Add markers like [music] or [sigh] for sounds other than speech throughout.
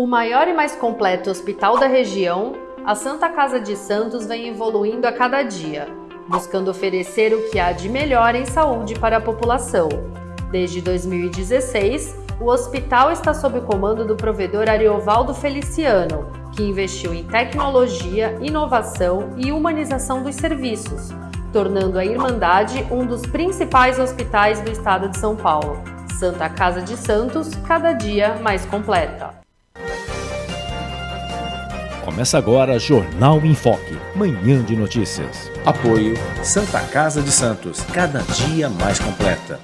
O maior e mais completo hospital da região, a Santa Casa de Santos vem evoluindo a cada dia, buscando oferecer o que há de melhor em saúde para a população. Desde 2016, o hospital está sob o comando do provedor Ariovaldo Feliciano, que investiu em tecnologia, inovação e humanização dos serviços, tornando a Irmandade um dos principais hospitais do estado de São Paulo. Santa Casa de Santos, cada dia mais completa. Começa agora Jornal em Foque, manhã de notícias. Apoio Santa Casa de Santos, cada dia mais completa.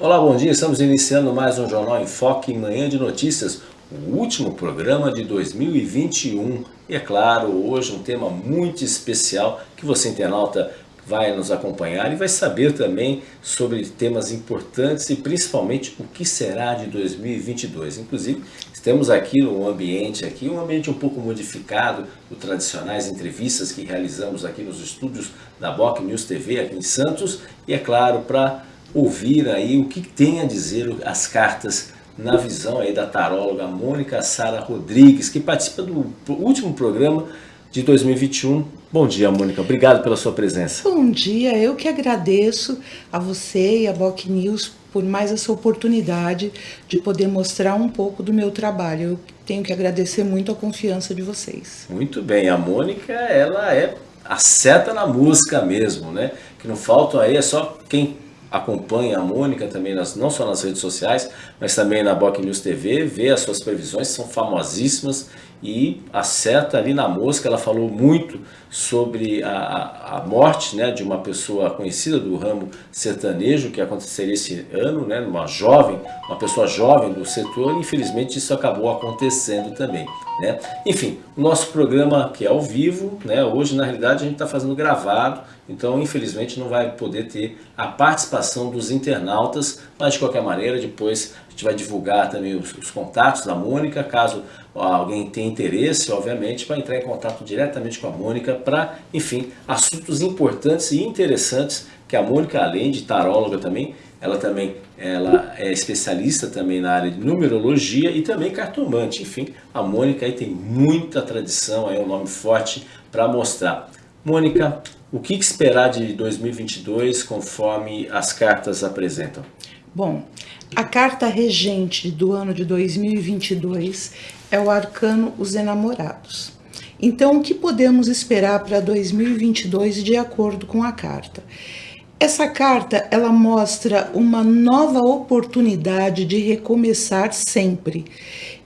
Olá, bom dia. Estamos iniciando mais um Jornal em Foque, manhã de notícias, o último programa de 2021. E é claro, hoje um tema muito especial que você internauta vai nos acompanhar e vai saber também sobre temas importantes e principalmente o que será de 2022. Inclusive, temos aqui um ambiente aqui, um ambiente um pouco modificado do tradicionais entrevistas que realizamos aqui nos estúdios da Boc News TV aqui em Santos e é claro para ouvir aí o que tem a dizer as cartas na visão aí da taróloga Mônica Sara Rodrigues, que participa do último programa de 2021. Bom dia, Mônica. Obrigado pela sua presença. Bom dia. Eu que agradeço a você e a Boc News por mais essa oportunidade de poder mostrar um pouco do meu trabalho. Eu tenho que agradecer muito a confiança de vocês. Muito bem. A Mônica, ela é a seta na música mesmo, né? Que não falta aí, é só quem acompanha a Mônica também, nas, não só nas redes sociais, mas também na Boc News TV, vê as suas previsões, são famosíssimas e acerta ali na mosca, ela falou muito sobre a, a morte né, de uma pessoa conhecida do ramo sertanejo, que aconteceria esse ano, né, uma jovem, uma pessoa jovem do setor, infelizmente isso acabou acontecendo também. Né? Enfim, o nosso programa que é ao vivo, né, hoje na realidade a gente está fazendo gravado, então infelizmente não vai poder ter a participação dos internautas, mas de qualquer maneira depois a gente vai divulgar também os, os contatos da Mônica, caso alguém tenha interesse, obviamente, vai entrar em contato diretamente com a Mônica para, enfim, assuntos importantes e interessantes que a Mônica, além de taróloga também, ela também ela é especialista também na área de numerologia e também cartomante. Enfim, a Mônica aí tem muita tradição, é um nome forte para mostrar. Mônica, o que esperar de 2022 conforme as cartas apresentam? Bom, a carta regente do ano de 2022 é o arcano Os Enamorados. Então, o que podemos esperar para 2022 de acordo com a carta? Essa carta ela mostra uma nova oportunidade de recomeçar sempre.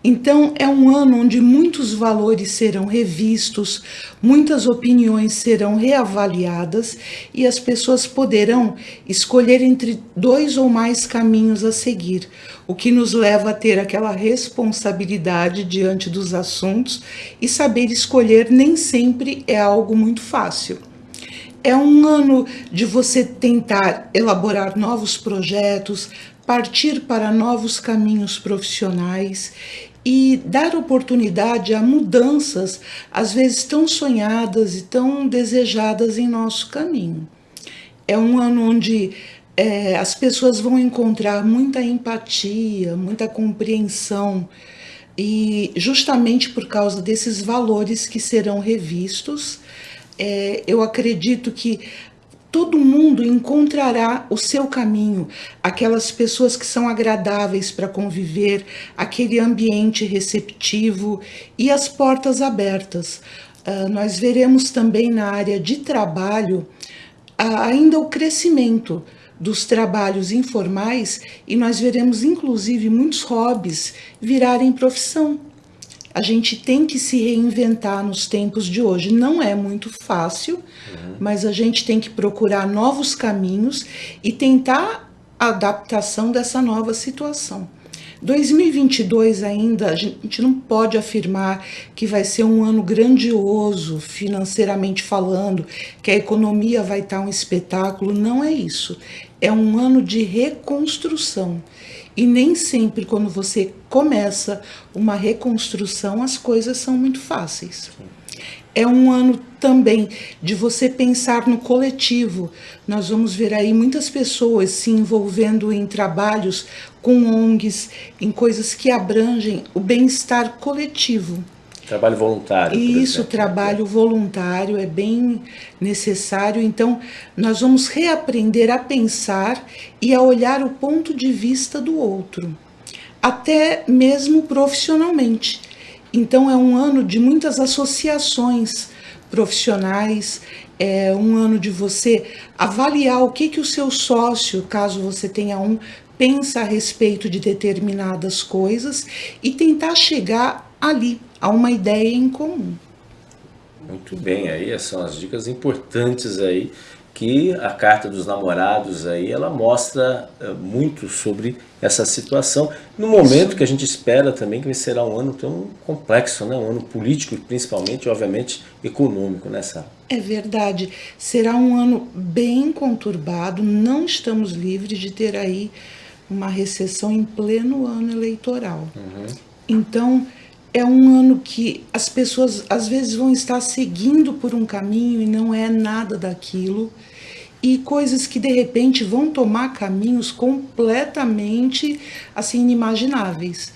Então é um ano onde muitos valores serão revistos, muitas opiniões serão reavaliadas e as pessoas poderão escolher entre dois ou mais caminhos a seguir, o que nos leva a ter aquela responsabilidade diante dos assuntos e saber escolher nem sempre é algo muito fácil. É um ano de você tentar elaborar novos projetos, partir para novos caminhos profissionais e dar oportunidade a mudanças, às vezes tão sonhadas e tão desejadas em nosso caminho. É um ano onde é, as pessoas vão encontrar muita empatia, muita compreensão, e justamente por causa desses valores que serão revistos, é, eu acredito que todo mundo encontrará o seu caminho, aquelas pessoas que são agradáveis para conviver, aquele ambiente receptivo e as portas abertas. Uh, nós veremos também na área de trabalho uh, ainda o crescimento dos trabalhos informais e nós veremos inclusive muitos hobbies virarem profissão. A gente tem que se reinventar nos tempos de hoje. Não é muito fácil, uhum. mas a gente tem que procurar novos caminhos e tentar a adaptação dessa nova situação. 2022 ainda, a gente não pode afirmar que vai ser um ano grandioso financeiramente falando, que a economia vai estar um espetáculo, não é isso. É um ano de reconstrução. E nem sempre quando você começa uma reconstrução as coisas são muito fáceis. é um ano também de você pensar no coletivo. Nós vamos ver aí muitas pessoas se envolvendo em trabalhos com ONGs, em coisas que abrangem o bem-estar coletivo. Trabalho voluntário. Isso, trabalho voluntário é bem necessário. Então, nós vamos reaprender a pensar e a olhar o ponto de vista do outro, até mesmo profissionalmente. Então, é um ano de muitas associações profissionais, é um ano de você avaliar o que, que o seu sócio, caso você tenha um, pensa a respeito de determinadas coisas e tentar chegar ali a uma ideia em comum. Muito bem, aí são as dicas importantes aí que a carta dos namorados aí ela mostra uh, muito sobre essa situação no momento que a gente espera também que será um ano tão complexo, né? um ano político principalmente, obviamente econômico nessa. É verdade, será um ano bem conturbado, não estamos livres de ter aí uma recessão em pleno ano eleitoral. Uhum. Então é um ano que as pessoas às vezes vão estar seguindo por um caminho e não é nada daquilo, e coisas que de repente vão tomar caminhos completamente assim inimagináveis.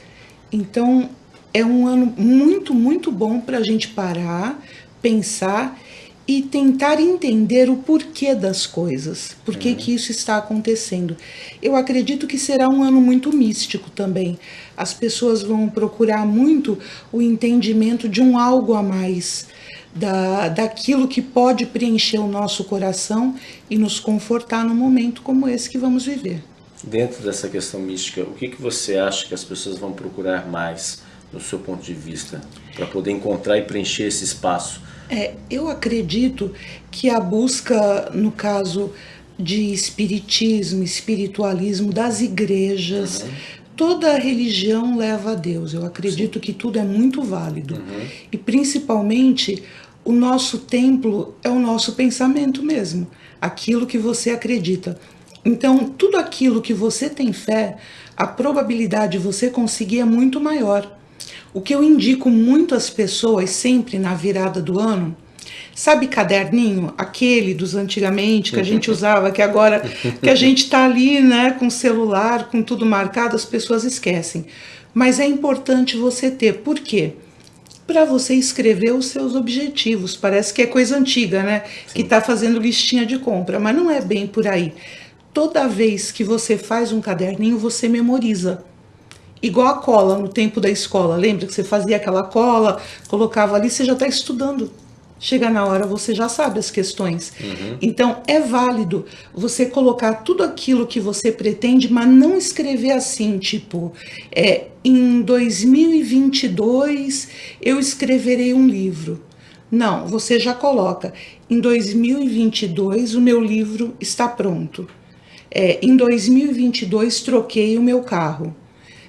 Então é um ano muito, muito bom para a gente parar, pensar e tentar entender o porquê das coisas, por que, uhum. que isso está acontecendo. Eu acredito que será um ano muito místico também. As pessoas vão procurar muito o entendimento de um algo a mais, da, daquilo que pode preencher o nosso coração e nos confortar num momento como esse que vamos viver. Dentro dessa questão mística, o que, que você acha que as pessoas vão procurar mais, no seu ponto de vista, para poder encontrar e preencher esse espaço? É, eu acredito que a busca, no caso de espiritismo, espiritualismo das igrejas, uhum. toda religião leva a Deus. Eu acredito Sim. que tudo é muito válido. Uhum. E principalmente o nosso templo é o nosso pensamento mesmo, aquilo que você acredita. Então, tudo aquilo que você tem fé, a probabilidade de você conseguir é muito maior. O que eu indico muito às pessoas sempre na virada do ano, sabe caderninho, aquele dos antigamente que a gente [laughs] usava, que agora que a gente está ali, né, com celular, com tudo marcado, as pessoas esquecem. Mas é importante você ter, por quê? Para você escrever os seus objetivos. Parece que é coisa antiga, né? Sim. Que está fazendo listinha de compra, mas não é bem por aí. Toda vez que você faz um caderninho, você memoriza igual a cola no tempo da escola. Lembra que você fazia aquela cola, colocava ali, você já está estudando. Chega na hora, você já sabe as questões. Uhum. Então, é válido você colocar tudo aquilo que você pretende, mas não escrever assim, tipo, é, em 2022 eu escreverei um livro. Não, você já coloca, em 2022 o meu livro está pronto. É, em 2022 troquei o meu carro.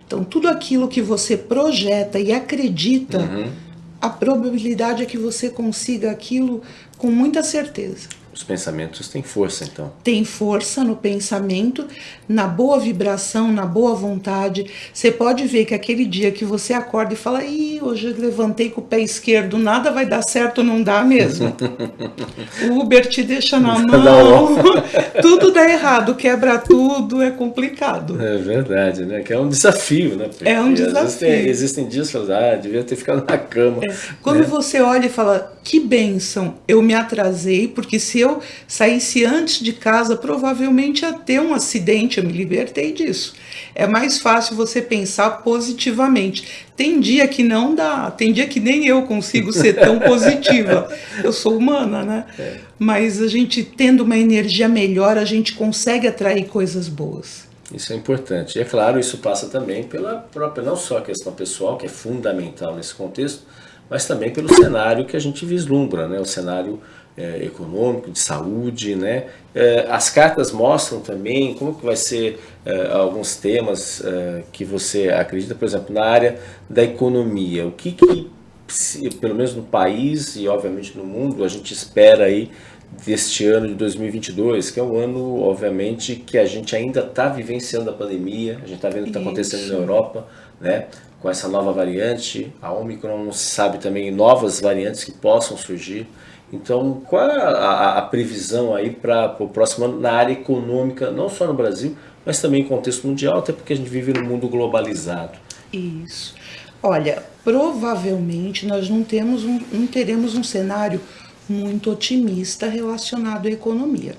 Então, tudo aquilo que você projeta e acredita, uhum. a probabilidade é que você consiga aquilo com muita certeza. Os pensamentos têm força, então. Tem força no pensamento, na boa vibração, na boa vontade. Você pode ver que aquele dia que você acorda e fala, Ih, hoje eu levantei com o pé esquerdo, nada vai dar certo, não dá mesmo. [laughs] o Uber te deixa na mão, [laughs] tudo dá errado, quebra tudo, é complicado. É verdade, né? Que é um desafio, né? Porque é um desafio. Existem, existem dias que ah, devia ter ficado na cama. É. Quando né? você olha e fala, que bênção, eu me atrasei, porque se eu saísse antes de casa, provavelmente ia ter um acidente, eu me libertei disso. É mais fácil você pensar positivamente. Tem dia que não dá, tem dia que nem eu consigo ser tão [laughs] positiva. Eu sou humana, né? É. Mas a gente tendo uma energia melhor, a gente consegue atrair coisas boas. Isso é importante. E é claro, isso passa também pela própria, não só a questão pessoal, que é fundamental nesse contexto, mas também pelo cenário que a gente vislumbra, né? o cenário é, econômico, de saúde. Né? É, as cartas mostram também como que vai ser é, alguns temas é, que você acredita, por exemplo, na área da economia. O que, que pelo menos no país e obviamente no mundo, a gente espera aí deste ano de 2022, que é um ano, obviamente, que a gente ainda está vivenciando a pandemia, a gente está vendo o que está acontecendo na Europa, né? com essa nova variante, a Omicron não se sabe também novas variantes que possam surgir. Então, qual é a, a previsão aí para o próximo ano na área econômica, não só no Brasil, mas também em contexto mundial, até porque a gente vive num mundo globalizado? Isso. Olha, provavelmente nós não, temos um, não teremos um cenário muito otimista relacionado à economia.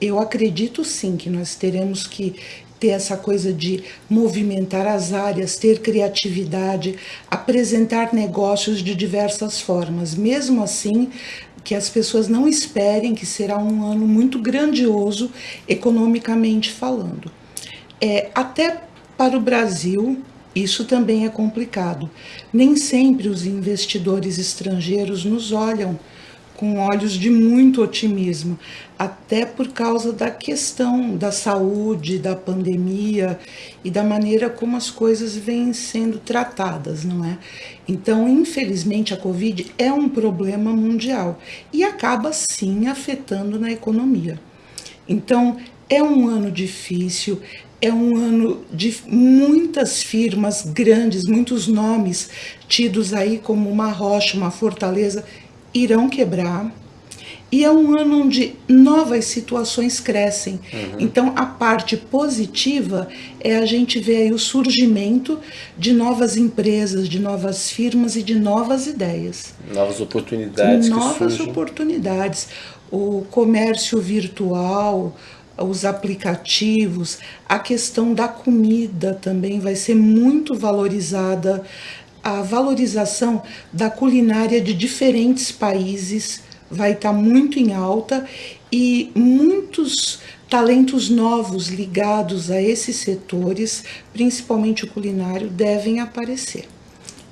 Eu acredito sim que nós teremos que ter essa coisa de movimentar as áreas, ter criatividade, apresentar negócios de diversas formas. Mesmo assim, que as pessoas não esperem que será um ano muito grandioso economicamente falando. É, até para o Brasil, isso também é complicado. Nem sempre os investidores estrangeiros nos olham com olhos de muito otimismo, até por causa da questão da saúde, da pandemia e da maneira como as coisas vêm sendo tratadas, não é? Então, infelizmente, a Covid é um problema mundial e acaba sim afetando na economia. Então, é um ano difícil, é um ano de muitas firmas grandes, muitos nomes tidos aí como uma rocha, uma fortaleza irão quebrar. E é um ano onde novas situações crescem. Uhum. Então, a parte positiva é a gente ver aí o surgimento de novas empresas, de novas firmas e de novas ideias. Novas oportunidades. Novas oportunidades. O comércio virtual, os aplicativos, a questão da comida também vai ser muito valorizada a valorização da culinária de diferentes países vai estar tá muito em alta e muitos talentos novos ligados a esses setores, principalmente o culinário, devem aparecer.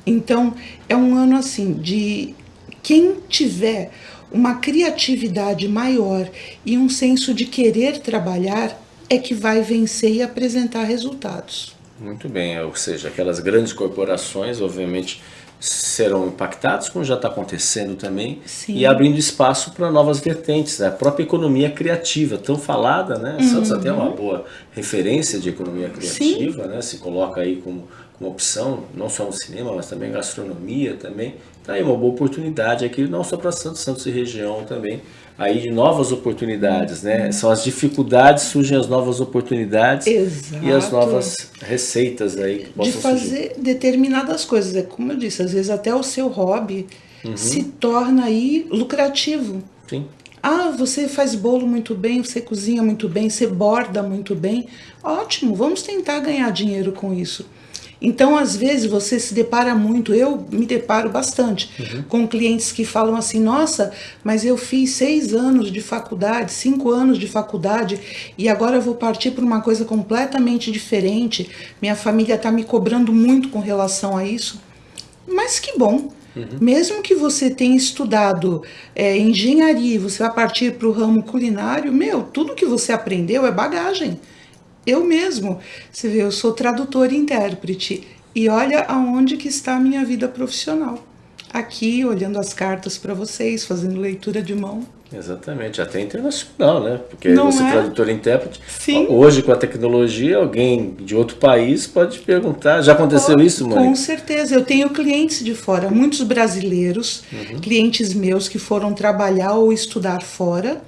Então, é um ano assim de quem tiver uma criatividade maior e um senso de querer trabalhar é que vai vencer e apresentar resultados. Muito bem, ou seja, aquelas grandes corporações, obviamente, serão impactadas, como já está acontecendo também, Sim. e abrindo espaço para novas vertentes. Né? A própria economia criativa, tão falada, né? Uhum. Santos até é uma boa referência de economia criativa, né? se coloca aí como, como opção, não só no cinema, mas também gastronomia também. Está aí uma boa oportunidade aqui, não só para Santos, Santos e região também, aí de novas oportunidades, né? São as dificuldades, surgem as novas oportunidades Exato. e as novas receitas aí que possam De fazer surgir. determinadas coisas. É como eu disse, às vezes até o seu hobby uhum. se torna aí lucrativo. Sim. Ah, você faz bolo muito bem, você cozinha muito bem, você borda muito bem. Ótimo, vamos tentar ganhar dinheiro com isso. Então, às vezes, você se depara muito, eu me deparo bastante uhum. com clientes que falam assim: nossa, mas eu fiz seis anos de faculdade, cinco anos de faculdade e agora eu vou partir para uma coisa completamente diferente. Minha família está me cobrando muito com relação a isso. Mas que bom, Uhum. Mesmo que você tenha estudado é, engenharia e você vai partir para o ramo culinário, meu, tudo que você aprendeu é bagagem eu mesmo. Você vê, eu sou tradutor e intérprete. E olha aonde que está a minha vida profissional. Aqui, olhando as cartas para vocês, fazendo leitura de mão. Exatamente, até internacional, né? Porque Não você é? tradutor e intérprete. Sim. Hoje, com a tecnologia, alguém de outro país pode perguntar. Já aconteceu isso, Mônica? Com certeza. Eu tenho clientes de fora, muitos brasileiros, uhum. clientes meus que foram trabalhar ou estudar fora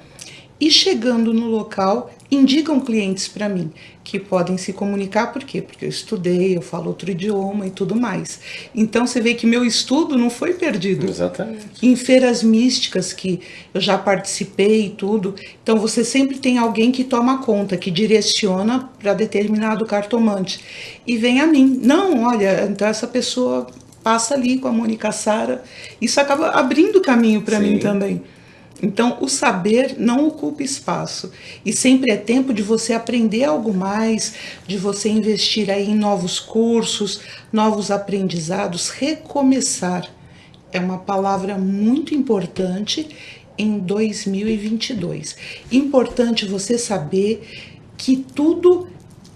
e chegando no local indicam clientes para mim que podem se comunicar, por quê? Porque eu estudei, eu falo outro idioma e tudo mais. Então você vê que meu estudo não foi perdido. Exatamente. Em feiras místicas que eu já participei e tudo, então você sempre tem alguém que toma conta, que direciona para determinado cartomante e vem a mim. Não, olha, então essa pessoa passa ali com a Mônica Sara. Isso acaba abrindo caminho para mim também. Então, o saber não ocupa espaço e sempre é tempo de você aprender algo mais, de você investir aí em novos cursos, novos aprendizados, recomeçar. É uma palavra muito importante em 2022. Importante você saber que tudo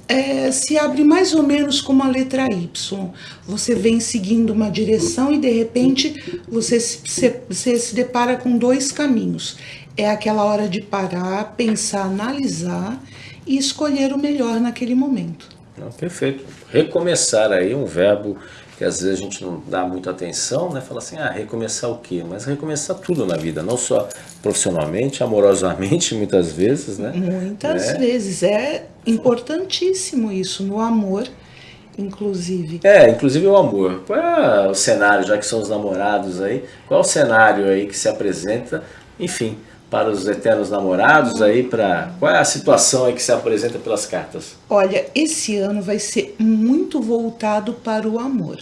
é, se abre mais ou menos como a letra Y. Você vem seguindo uma direção e de repente você se, você se depara com dois caminhos. É aquela hora de parar, pensar, analisar e escolher o melhor naquele momento. perfeito. Recomeçar aí um verbo que às vezes a gente não dá muita atenção, né? Fala assim, ah, recomeçar o quê? Mas recomeçar tudo na vida, não só profissionalmente, amorosamente, [laughs] muitas vezes, né? Muitas é. vezes. É importantíssimo isso, no amor, inclusive. É, inclusive o amor. Qual é o cenário, já que são os namorados aí, qual é o cenário aí que se apresenta, enfim, para os eternos namorados aí, para qual é a situação aí que se apresenta pelas cartas? Olha, esse ano vai ser muito voltado para o amor.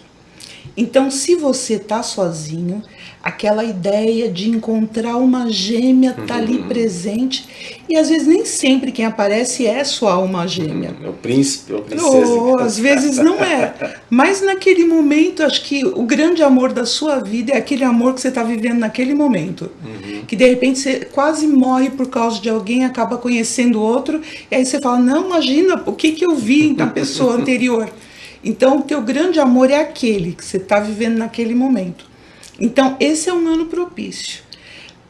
Então, se você tá sozinho, aquela ideia de encontrar uma gêmea tá ali uhum. presente e às vezes nem sempre quem aparece é só uma gêmea. É o príncipe ou princesa. Oh, às vezes não é. Mas naquele momento, acho que o grande amor da sua vida é aquele amor que você está vivendo naquele momento. Uhum. Que de repente você quase morre por causa de alguém, acaba conhecendo outro, e aí você fala: Não, imagina o que, que eu vi na pessoa anterior. Então, o teu grande amor é aquele que você está vivendo naquele momento. Então, esse é um ano propício.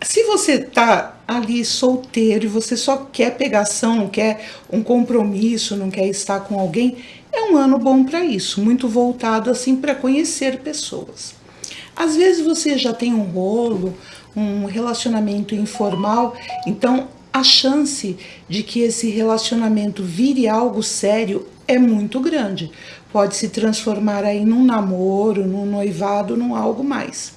Se você está ali solteiro e você só quer pegação, não quer um compromisso, não quer estar com alguém, é um ano bom para isso, muito voltado assim para conhecer pessoas. Às vezes você já tem um rolo, um relacionamento informal, então a chance de que esse relacionamento vire algo sério é muito grande. Pode se transformar aí num namoro, num noivado, num algo mais.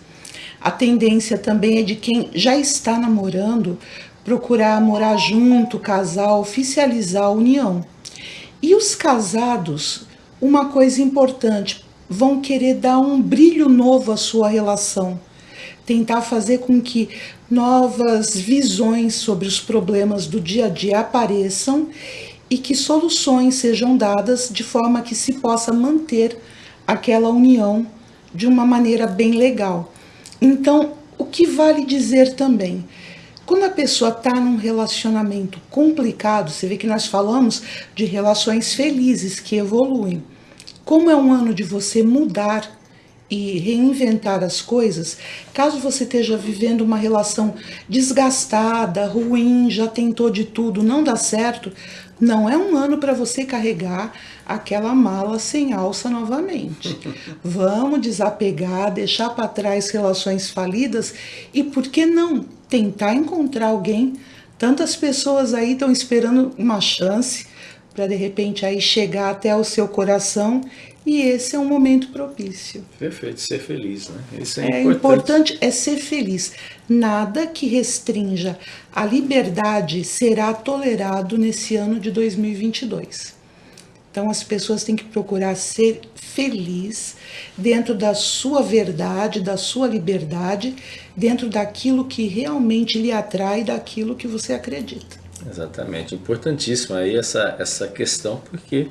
A tendência também é de quem já está namorando procurar morar junto, casar, oficializar a união. E os casados, uma coisa importante, vão querer dar um brilho novo à sua relação, tentar fazer com que novas visões sobre os problemas do dia a dia apareçam e que soluções sejam dadas de forma que se possa manter aquela união de uma maneira bem legal. Então, o que vale dizer também? Quando a pessoa está num relacionamento complicado, você vê que nós falamos de relações felizes que evoluem. Como é um ano de você mudar e reinventar as coisas, caso você esteja vivendo uma relação desgastada, ruim, já tentou de tudo, não dá certo, não é um ano para você carregar aquela mala sem alça novamente. [laughs] Vamos desapegar, deixar para trás relações falidas e por que não tentar encontrar alguém? Tantas pessoas aí estão esperando uma chance para de repente aí chegar até o seu coração e esse é um momento propício. Perfeito, ser feliz, né? Isso é, é importante. importante é ser feliz. Nada que restrinja a liberdade será tolerado nesse ano de 2022. Então as pessoas têm que procurar ser feliz dentro da sua verdade, da sua liberdade, dentro daquilo que realmente lhe atrai, daquilo que você acredita. Exatamente, importantíssima aí essa, essa questão, porque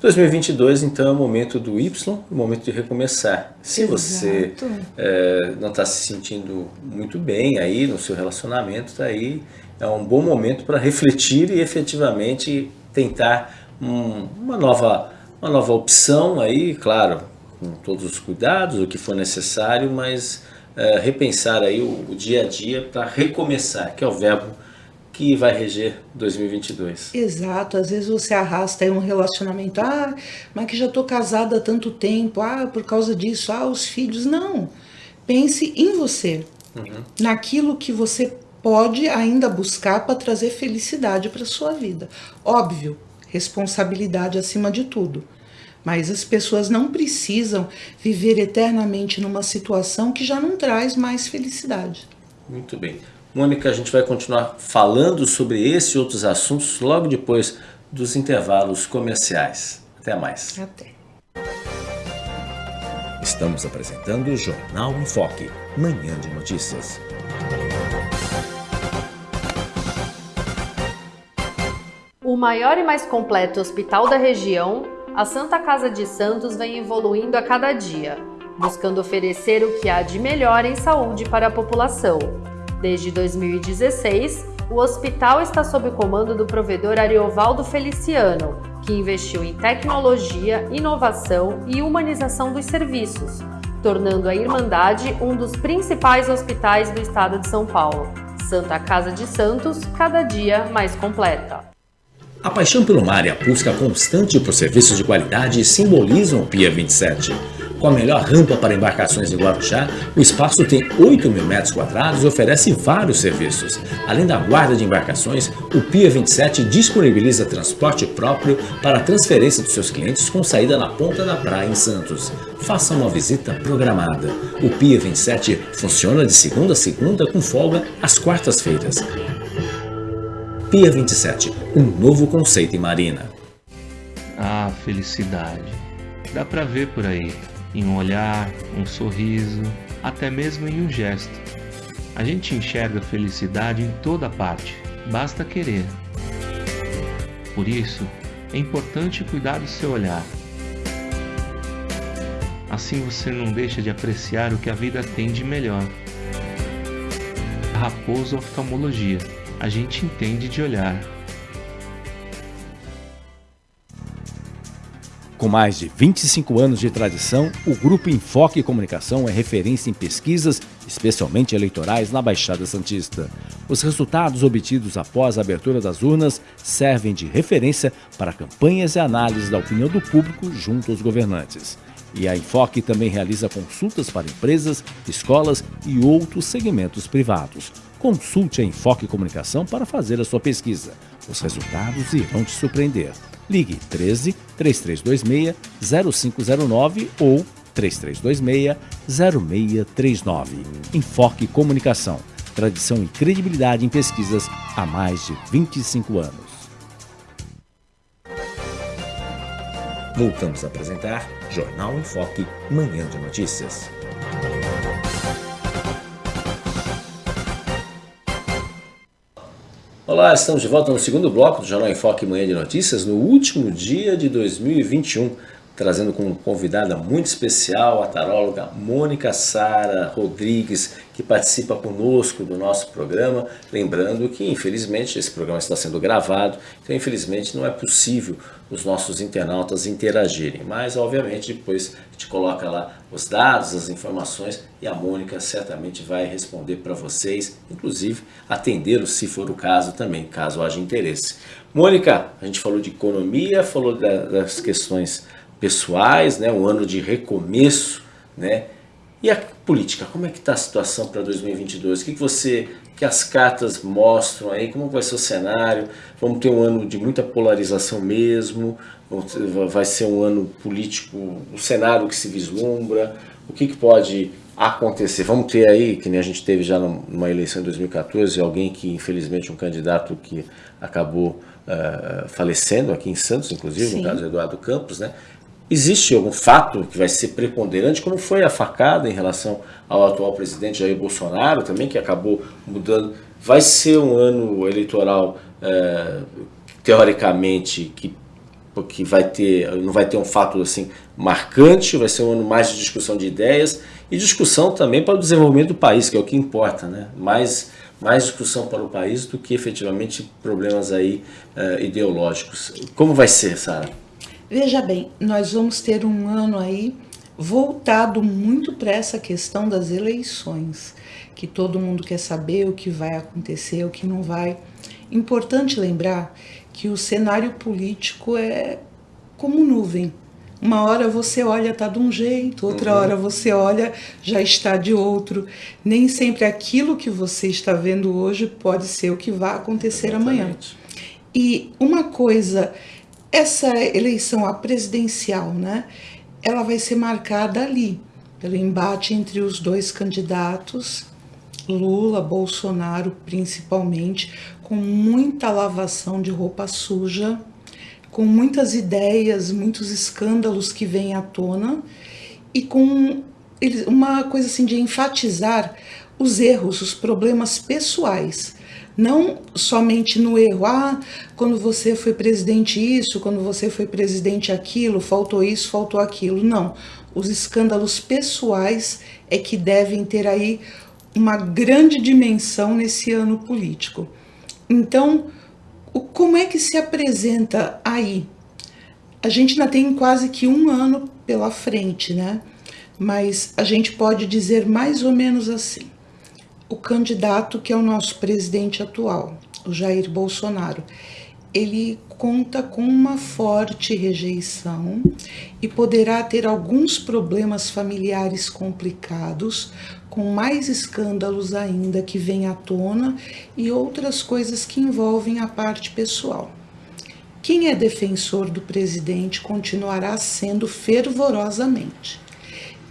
2022, então, é o momento do Y, o momento de recomeçar. Se Exato. você é, não está se sentindo muito bem aí no seu relacionamento, tá aí é um bom momento para refletir e efetivamente tentar um, uma, nova, uma nova opção aí, claro, com todos os cuidados, o que for necessário, mas é, repensar aí o, o dia a dia para recomeçar, que é o verbo que vai reger 2022. Exato, às vezes você arrasta aí um relacionamento, ah, mas que já estou casada há tanto tempo, ah, por causa disso, ah, os filhos. Não, pense em você, uhum. naquilo que você pode ainda buscar para trazer felicidade para sua vida. Óbvio, responsabilidade acima de tudo. Mas as pessoas não precisam viver eternamente numa situação que já não traz mais felicidade. Muito bem. Mônica, a gente vai continuar falando sobre esse e outros assuntos logo depois dos intervalos comerciais. Até mais. Até. Estamos apresentando o Jornal em Foque, manhã de notícias. O maior e mais completo hospital da região, a Santa Casa de Santos vem evoluindo a cada dia, buscando oferecer o que há de melhor em saúde para a população Desde 2016, o hospital está sob o comando do provedor Ariovaldo Feliciano, que investiu em tecnologia, inovação e humanização dos serviços, tornando a Irmandade um dos principais hospitais do estado de São Paulo. Santa Casa de Santos, cada dia mais completa. A paixão pelo mar e a busca constante por serviços de qualidade simbolizam o Pia 27 Com a melhor rampa para embarcações em Guarujá, o espaço tem 8 mil metros quadrados e oferece vários serviços. Além da guarda de embarcações, o Pia 27 disponibiliza transporte próprio para a transferência dos seus clientes com saída na ponta da praia em Santos. Faça uma visita programada. O Pia 27 funciona de segunda a segunda com folga às quartas-feiras. Pia 27, um novo conceito em marina. Ah, felicidade. Dá pra ver por aí em um olhar, um sorriso, até mesmo em um gesto. A gente enxerga felicidade em toda parte, basta querer. Por isso, é importante cuidar do seu olhar. Assim você não deixa de apreciar o que a vida tem de melhor. Raposo Oftalmologia. A gente entende de olhar. Com mais de 25 anos de tradição, o Grupo Enfoque Comunicação é referência em pesquisas, especialmente eleitorais, na Baixada Santista. Os resultados obtidos após a abertura das urnas servem de referência para campanhas e análises da opinião do público junto aos governantes. E a Enfoque também realiza consultas para empresas, escolas e outros segmentos privados. Consulte a Enfoque Comunicação para fazer a sua pesquisa. Os resultados irão te surpreender. Ligue 13 3326 0509 ou 3326 0639. Enfoque Comunicação. Tradição e credibilidade em pesquisas há mais de 25 anos. Voltamos a apresentar Jornal em Foque, Manhã de Notícias. Olá, estamos de volta no segundo bloco do Jornal em Foque Manhã de Notícias, no último dia de 2021, trazendo como convidada muito especial a taróloga Mônica Sara Rodrigues, que participa conosco do nosso programa. Lembrando que, infelizmente, esse programa está sendo gravado, então, infelizmente, não é possível os nossos internautas interagirem. Mas, obviamente, depois a gente coloca lá os dados, as informações e a Mônica certamente vai responder para vocês, inclusive atendê-los se for o caso também, caso haja interesse. Mônica, a gente falou de economia, falou da, das questões pessoais, né, um ano de recomeço, né? E a política, como é que está a situação para 2022? O que, que você, que as cartas mostram aí? Como vai ser o cenário? Vamos ter um ano de muita polarização mesmo? Vai ser um ano político, um cenário que se vislumbra? O que, que pode acontecer? Vamos ter aí, que nem a gente teve já numa eleição em 2014, alguém que, infelizmente, um candidato que acabou uh, falecendo aqui em Santos, inclusive, Sim. no caso do Eduardo Campos, né? Existe algum fato que vai ser preponderante, como foi a facada em relação ao atual presidente Jair Bolsonaro também, que acabou mudando. Vai ser um ano eleitoral, é, teoricamente, que, que vai ter, não vai ter um fato assim marcante, vai ser um ano mais de discussão de ideias e discussão também para o desenvolvimento do país, que é o que importa, né? Mais, mais discussão para o país do que efetivamente problemas aí é, ideológicos. Como vai ser, Sara? Veja bem, nós vamos ter um ano aí voltado muito para essa questão das eleições, que todo mundo quer saber o que vai acontecer, o que não vai. Importante lembrar que o cenário político é como nuvem. Uma hora você olha tá de um jeito, outra uhum. hora você olha já está de outro. Nem sempre aquilo que você está vendo hoje pode ser o que vai acontecer Exatamente. amanhã. E uma coisa essa eleição a presidencial, né, ela vai ser marcada ali, pelo embate entre os dois candidatos, Lula, Bolsonaro principalmente, com muita lavação de roupa suja, com muitas ideias, muitos escândalos que vêm à tona e com uma coisa assim de enfatizar os erros, os problemas pessoais não somente no erro, ah, quando você foi presidente isso, quando você foi presidente aquilo, faltou isso, faltou aquilo. Não, os escândalos pessoais é que devem ter aí uma grande dimensão nesse ano político. Então, como é que se apresenta aí? A gente ainda tem quase que um ano pela frente, né? Mas a gente pode dizer mais ou menos assim o candidato que é o nosso presidente atual, o Jair Bolsonaro. ele conta com uma forte rejeição e poderá ter alguns problemas familiares complicados, com mais escândalos ainda que vêm à tona e outras coisas que envolvem a parte pessoal. Quem é defensor do presidente continuará sendo fervorosamente.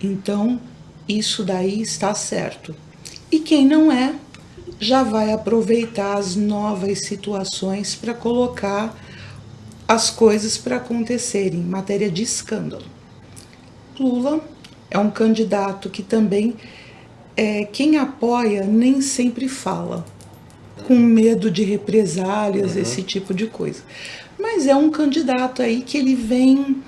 Então, isso daí está certo. E quem não é, já vai aproveitar as novas situações para colocar as coisas para acontecerem em matéria de escândalo. Lula é um candidato que também é, quem apoia nem sempre fala, com medo de represálias, uhum. esse tipo de coisa. Mas é um candidato aí que ele vem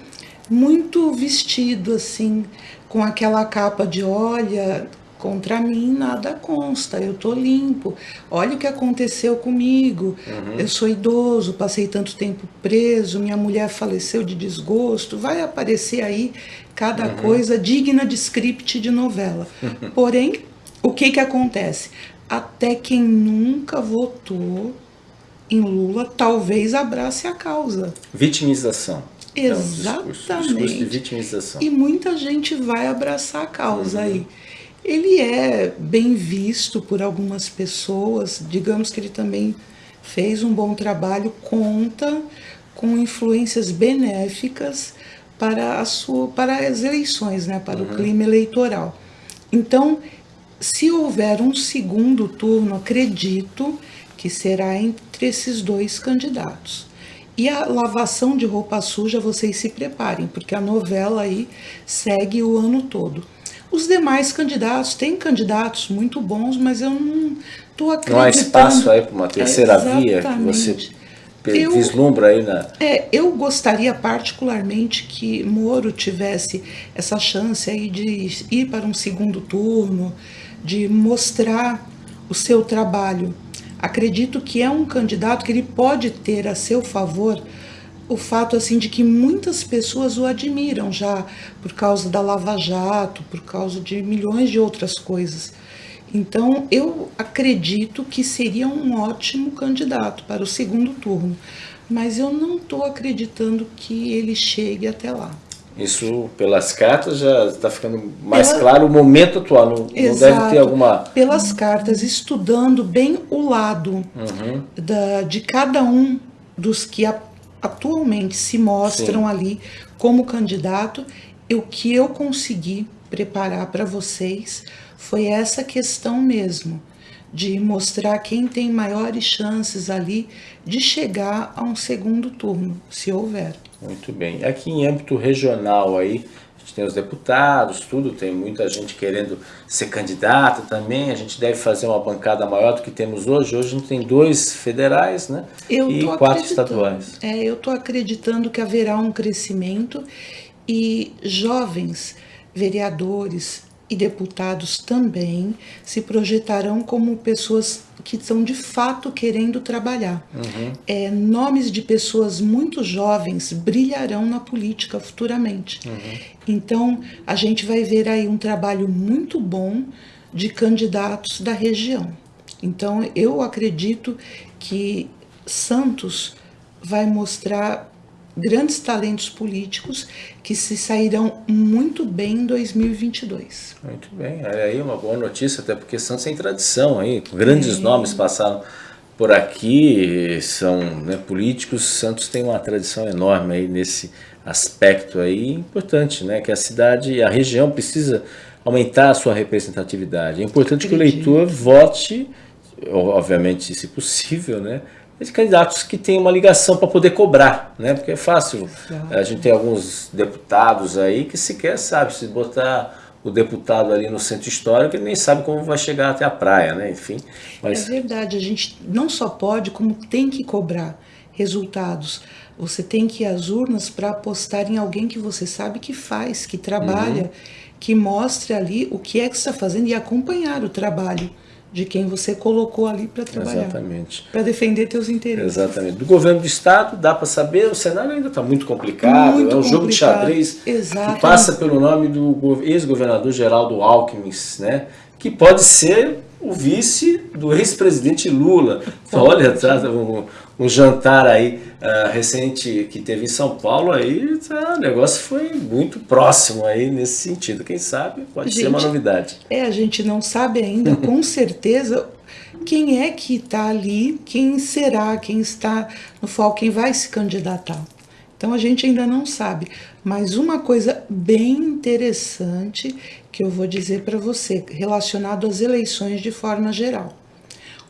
muito vestido assim, com aquela capa de olha, contra mim nada consta, eu tô limpo. Olha o que aconteceu comigo. Uhum. Eu sou idoso, passei tanto tempo preso, minha mulher faleceu de desgosto. Vai aparecer aí cada uhum. coisa digna de script de novela. [laughs] Porém, o que que acontece? Até quem nunca votou em Lula talvez abrace a causa. Vitimização. Exatamente. É um discurso, discurso de vitimização. E muita gente vai abraçar a causa uhum. aí. Ele é bem visto por algumas pessoas, digamos que ele também fez um bom trabalho, conta com influências benéficas para, a sua, para as eleições, né, para uhum. o clima eleitoral. Então, se houver um segundo turno, acredito que será entre esses dois candidatos. E a lavação de roupa suja, vocês se preparem, porque a novela aí segue o ano todo. Os demais candidatos, tem candidatos muito bons, mas eu não estou acreditando. Não há espaço aí para uma terceira via que você eu, vislumbra aí na... É, eu gostaria particularmente que Moro tivesse essa chance aí de ir para um segundo turno, de mostrar o seu trabalho. Acredito que é um candidato que ele pode ter a seu favor o fato assim de que muitas pessoas o admiram já por causa da Lava Jato, por causa de milhões de outras coisas. Então, eu acredito que seria um ótimo candidato para o segundo turno, mas eu não estou acreditando que ele chegue até lá. Isso, pelas cartas, já está ficando mais Pela... claro o momento atual, não, não, deve ter alguma... Pelas cartas, estudando bem o lado uhum. da, de cada um dos que a atualmente se mostram Sim. ali como candidato, o que eu consegui preparar para vocês foi essa questão mesmo, de mostrar quem tem maiores chances ali de chegar a um segundo turno, se houver. Muito bem. Aqui em âmbito regional aí, gente tem os deputados, tudo, tem muita gente querendo ser candidata também, a gente deve fazer uma bancada maior do que temos hoje. Hoje a gente tem dois federais né? Eu e quatro estaduais. É, eu estou acreditando que haverá um crescimento e jovens vereadores, e deputados também se projetarão como pessoas que estão de fato querendo trabalhar. Uhum. É, nomes de pessoas muito jovens brilharão na política futuramente. Uhum. Então, a gente vai ver aí um trabalho muito bom de candidatos da região. Então, eu acredito que Santos vai mostrar grandes talentos políticos que se sairão muito bem em 2022. Muito bem, é aí uma boa notícia, até porque Santos tem tradição aí, grandes é. nomes passaram por aqui, são né, políticos, Santos tem uma tradição enorme aí nesse aspecto aí, importante, né, que a cidade, a região precisa aumentar a sua representatividade. É importante que o eleitor vote, obviamente, se possível, né, de candidatos que têm uma ligação para poder cobrar, né? Porque é fácil. Exato. A gente tem alguns deputados aí que sequer sabe se botar o deputado ali no centro histórico, ele nem sabe como vai chegar até a praia, né? Enfim. Mas... É verdade, a gente não só pode, como tem que cobrar resultados. Você tem que ir às urnas para apostar em alguém que você sabe que faz, que trabalha, uhum. que mostre ali o que é que está fazendo e acompanhar o trabalho de quem você colocou ali para trabalhar. Exatamente. Para defender teus interesses. Exatamente. Do governo do estado dá para saber, o cenário ainda está muito complicado, muito é um jogo de xadrez Exatamente. que passa pelo nome do ex-governador Geraldo Alckmin, né? que pode ser o vice do ex-presidente Lula. Então, olha, tá, um, um jantar aí uh, recente que teve em São Paulo, aí tá, o negócio foi muito próximo aí nesse sentido. Quem sabe pode gente, ser uma novidade. É, a gente não sabe ainda com [laughs] certeza quem é que está ali, quem será, quem está no foco, quem vai se candidatar. Então a gente ainda não sabe. Mas uma coisa bem interessante que eu vou dizer para você, relacionado às eleições de forma geral.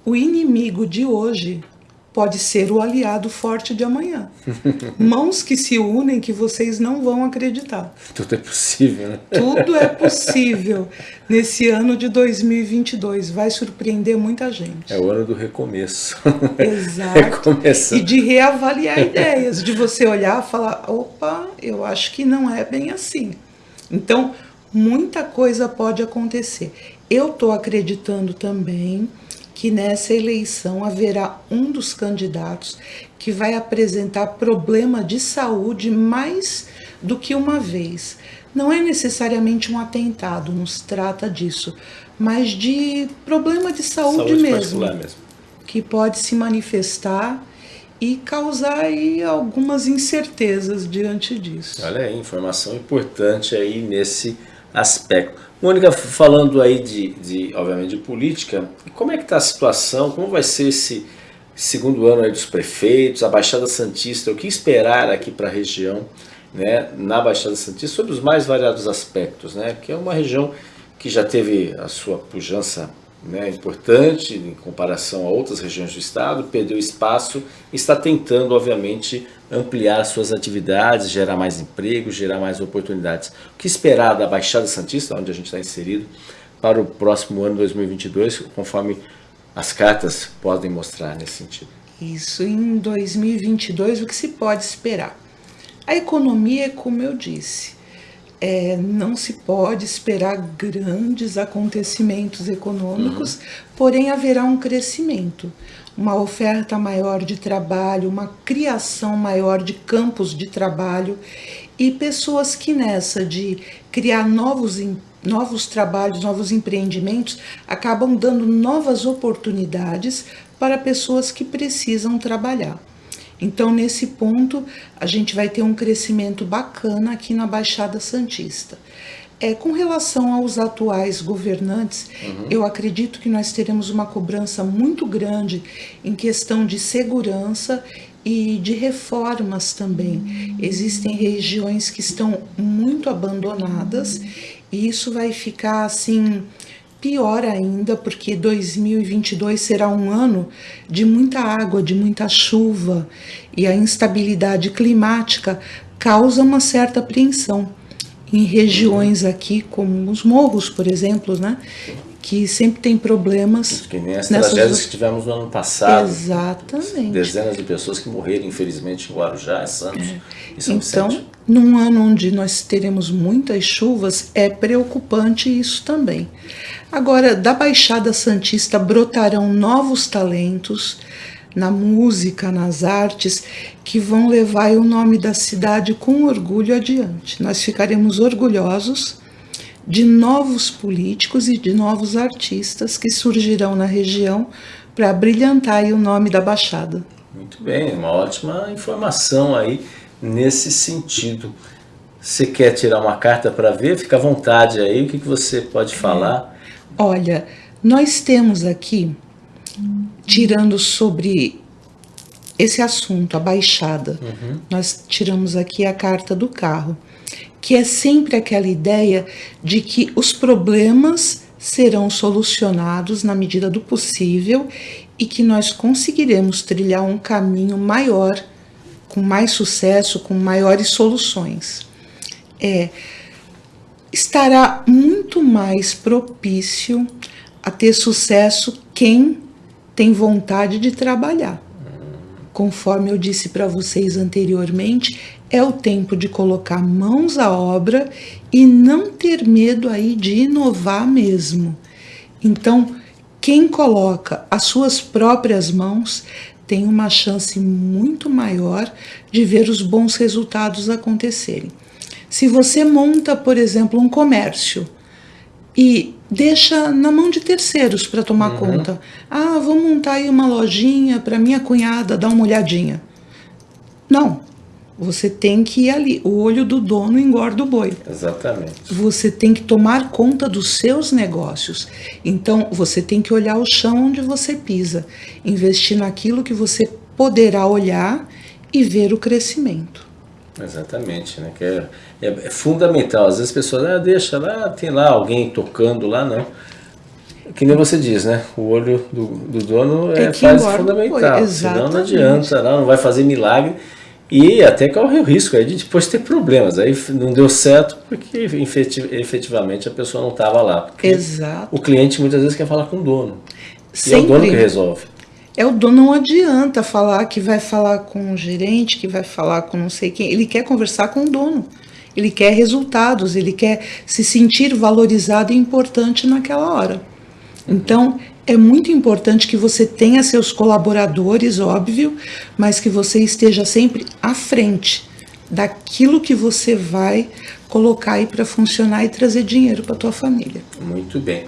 O inimigo de hoje pode ser o aliado forte de amanhã. [laughs] Mãos que se unem que vocês não vão acreditar. Tudo é possível, né? Tudo é [laughs] possível nesse ano de 2022. Vai surpreender muita gente. É o ano do recomeço. [laughs] Exato. E de reavaliar ideias, de você olhar e falar: opa, eu acho que não é bem assim. Então, muita coisa pode acontecer. Eu estou acreditando também que nessa eleição haverá um dos candidatos que vai apresentar problema de saúde mais do que uma vez. Não é necessariamente um atentado, nos trata disso, mas de problema de saúde, saúde mesmo, mesmo, que pode se manifestar e causar aí algumas incertezas diante disso. Olha aí, informação importante aí nesse aspecto. Mônica, falando aí de, de, obviamente, de política, como é que está a situação, como vai ser esse segundo ano aí dos prefeitos, a Baixada Santista, o que esperar aqui para a região, né, na Baixada Santista, sobre os mais variados aspectos, né, que é uma região que já teve a sua pujança né, importante em comparação a outras regiões do estado, perdeu espaço e está tentando, obviamente, ampliar suas atividades, gerar mais emprego, gerar mais oportunidades. O que esperar da Baixada Santista, onde a gente está inserido, para o próximo ano 2022, conforme as cartas podem mostrar nesse sentido? Isso, em 2022, o que se pode esperar? A economia, como eu disse, é, não se pode esperar grandes acontecimentos econômicos, uhum. porém haverá um crescimento, uma oferta maior de trabalho, uma criação maior de campos de trabalho e pessoas que nessa de criar novos novos trabalhos, novos empreendimentos, acabam dando novas oportunidades para pessoas que precisam trabalhar. Então, nesse ponto, a gente vai ter um crescimento bacana aqui na Baixada Santista. É, com relação aos atuais governantes, uhum. eu acredito que nós teremos uma cobrança muito grande em questão de segurança e de reformas também. Uhum. Existem regiões que estão muito abandonadas e isso vai ficar assim pior ainda, porque 2022 será um ano de muita água, de muita chuva, e a instabilidade climática causa uma certa apreensão em regiões aqui, como os morros, por exemplo, né? Que sempre tem problemas. Que nem as nessas... tragédias que tivemos no ano passado. Exatamente. Dezenas de pessoas que morreram, infelizmente, em Guarujá, em Santos. É. então, num ano onde nós teremos muitas chuvas, é preocupante isso também. Agora, da Baixada Santista brotarão novos talentos na música, nas artes, que vão levar o nome da cidade com orgulho adiante. Nós ficaremos orgulhosos de novos políticos e de novos artistas que surgirão na região para brilhantar o nome da Baixada. Muito bem, uma ótima informação aí nesse sentido. Você quer tirar uma carta para ver? Fica à vontade aí, o que, que você pode falar? Olha, nós temos aqui, tirando sobre esse assunto, a baixada, uhum. nós tiramos aqui a carta do carro, que é sempre aquela ideia de que os problemas serão solucionados na medida do possível e que nós conseguiremos trilhar um caminho maior, com mais sucesso, com maiores soluções. É, estará muito mais propício a ter sucesso quem tem vontade de trabalhar. Conforme eu disse para vocês anteriormente, é o tempo de colocar mãos à obra e não ter medo aí de inovar mesmo. Então, quem coloca as suas próprias mãos tem uma chance muito maior de ver os bons resultados acontecerem. Se você monta, por exemplo, um comércio e deixa na mão de terceiros para tomar uhum. conta. Ah, vou montar aí uma lojinha para minha cunhada dar uma olhadinha. Não. Você tem que ir ali. O olho do dono engorda o boi. Exatamente. Você tem que tomar conta dos seus negócios. Então, você tem que olhar o chão onde você pisa, investir naquilo que você poderá olhar e ver o crescimento. Exatamente, né? Que é, é, é, fundamental. Às vezes as pessoas, ah, deixa lá, tem lá alguém tocando lá, não. Que nem você diz, né? O olho do, do dono é, é faz fundamental. Senão não adianta, não, não vai fazer milagre. E até corre o risco aí de depois ter problemas. Aí não deu certo porque efetivamente a pessoa não estava lá. Exato. O cliente muitas vezes quer falar com o dono. Sempre. E é o dono que resolve. É o dono, não adianta falar que vai falar com o gerente, que vai falar com não sei quem. Ele quer conversar com o dono. Ele quer resultados, ele quer se sentir valorizado e importante naquela hora. Então, é muito importante que você tenha seus colaboradores, óbvio, mas que você esteja sempre à frente daquilo que você vai colocar aí para funcionar e trazer dinheiro para tua família. Muito bem.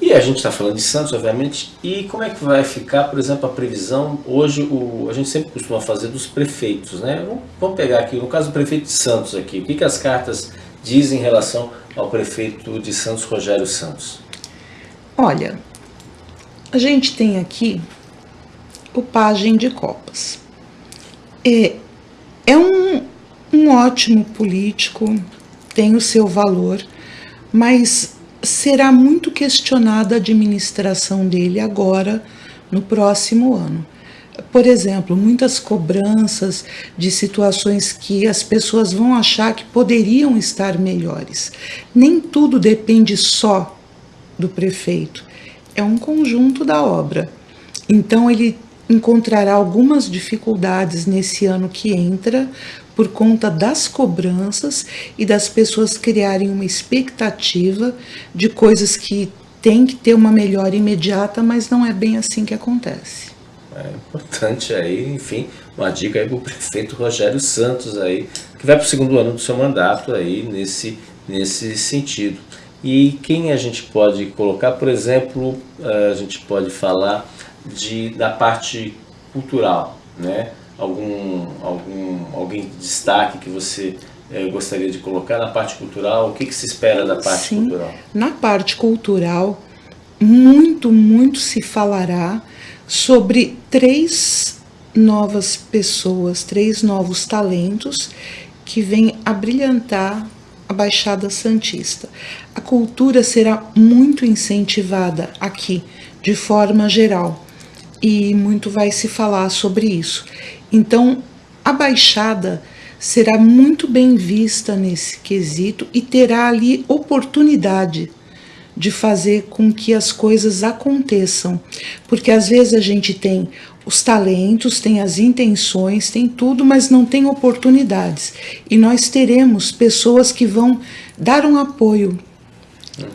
E a gente está falando de Santos, obviamente, e como é que vai ficar, por exemplo, a previsão? Hoje o, a gente sempre costuma fazer dos prefeitos, né? Vamos pegar aqui, no caso do prefeito de Santos aqui, o que, que as cartas dizem em relação ao prefeito de Santos, Rogério Santos? Olha, a gente tem aqui o pajem de copas. É, é um, um ótimo político, tem o seu valor, mas será muito questionada a administração dele agora, no próximo ano. Por exemplo, muitas cobranças de situações que as pessoas vão achar que poderiam estar melhores. Nem tudo depende só do prefeito, é um conjunto da obra. Então, ele encontrará algumas dificuldades nesse ano que entra, por conta das cobranças e das pessoas criarem uma expectativa de coisas que tem que ter uma melhora imediata, mas não é bem assim que acontece. É importante aí, enfim, uma dica aí para o prefeito Rogério Santos aí, que vai para o segundo ano do seu mandato aí nesse, nesse sentido. E quem a gente pode colocar, por exemplo, a gente pode falar de, da parte cultural, né? algum, algum alguém de destaque que você eh, gostaria de colocar na parte cultural? O que, que se espera da parte Sim, cultural? Na parte cultural, muito, muito se falará sobre três novas pessoas, três novos talentos que vêm a brilhantar a Baixada Santista. A cultura será muito incentivada aqui, de forma geral, e muito vai se falar sobre isso. Então, a Baixada será muito bem vista nesse quesito e terá ali oportunidade de fazer com que as coisas aconteçam. Porque às vezes a gente tem os talentos, tem as intenções, tem tudo, mas não tem oportunidades. E nós teremos pessoas que vão dar um apoio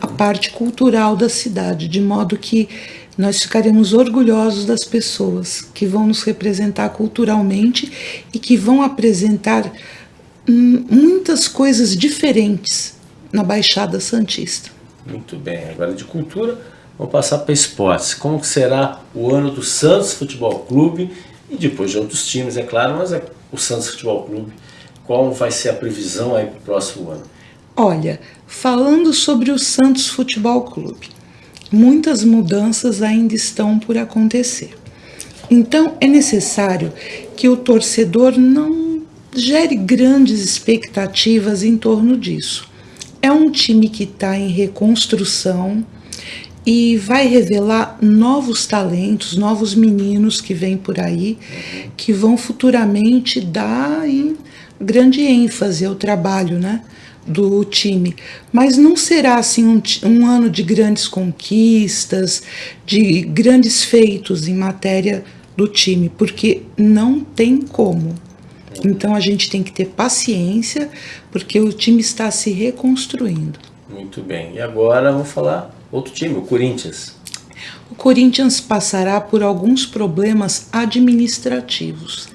à parte cultural da cidade, de modo que nós ficaremos orgulhosos das pessoas que vão nos representar culturalmente e que vão apresentar hum, muitas coisas diferentes na Baixada Santista. Muito bem, agora de cultura, vamos passar para esportes. Como será o ano do Santos Futebol Clube e depois de outros times, é claro, mas é o Santos Futebol Clube. Qual vai ser a previsão aí para o próximo ano? Olha, falando sobre o Santos Futebol Clube, muitas mudanças ainda estão por acontecer. Então é necessário que o torcedor não gere grandes expectativas em torno disso. É um time que está em reconstrução e vai revelar novos talentos, novos meninos que vêm por aí, que vão futuramente dar grande ênfase ao trabalho, né? do time, mas não será assim um, um, ano de grandes conquistas, de grandes feitos em matéria do time, porque não tem como. Então a gente tem que ter paciência, porque o time está se reconstruindo. Muito bem. E agora vamos falar outro time, o Corinthians. O Corinthians passará por alguns problemas administrativos.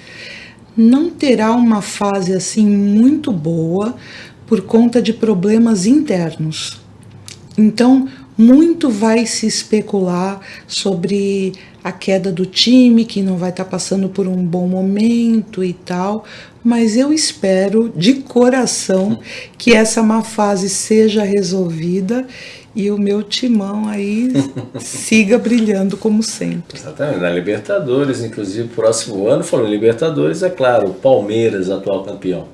Não terá uma fase assim muito boa, por conta de problemas internos. Então, muito vai se especular sobre a queda do time, que não vai estar tá passando por um bom momento e tal, mas eu espero de coração que essa má fase seja resolvida e o meu timão aí [laughs] siga brilhando como sempre. Exatamente, na Libertadores, inclusive próximo ano, falou Libertadores, é claro, o Palmeiras, atual campeão.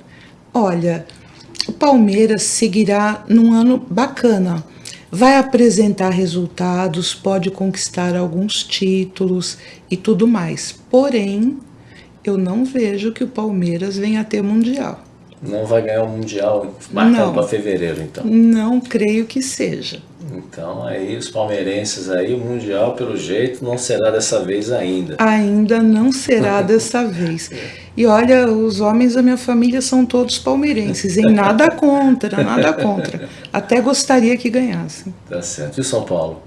Olha, o Palmeiras seguirá num ano bacana. Vai apresentar resultados, pode conquistar alguns títulos e tudo mais. Porém, eu não vejo que o Palmeiras venha a ter mundial. Não vai ganhar o Mundial marcado para fevereiro, então? Não creio que seja. Então, aí os palmeirenses aí, o Mundial, pelo jeito, não será dessa vez ainda. Ainda não será [laughs] dessa vez. E olha, os homens da minha família são todos palmeirenses, em nada [laughs] contra, nada contra. Até gostaria que ganhassem. Tá certo. E o São Paulo?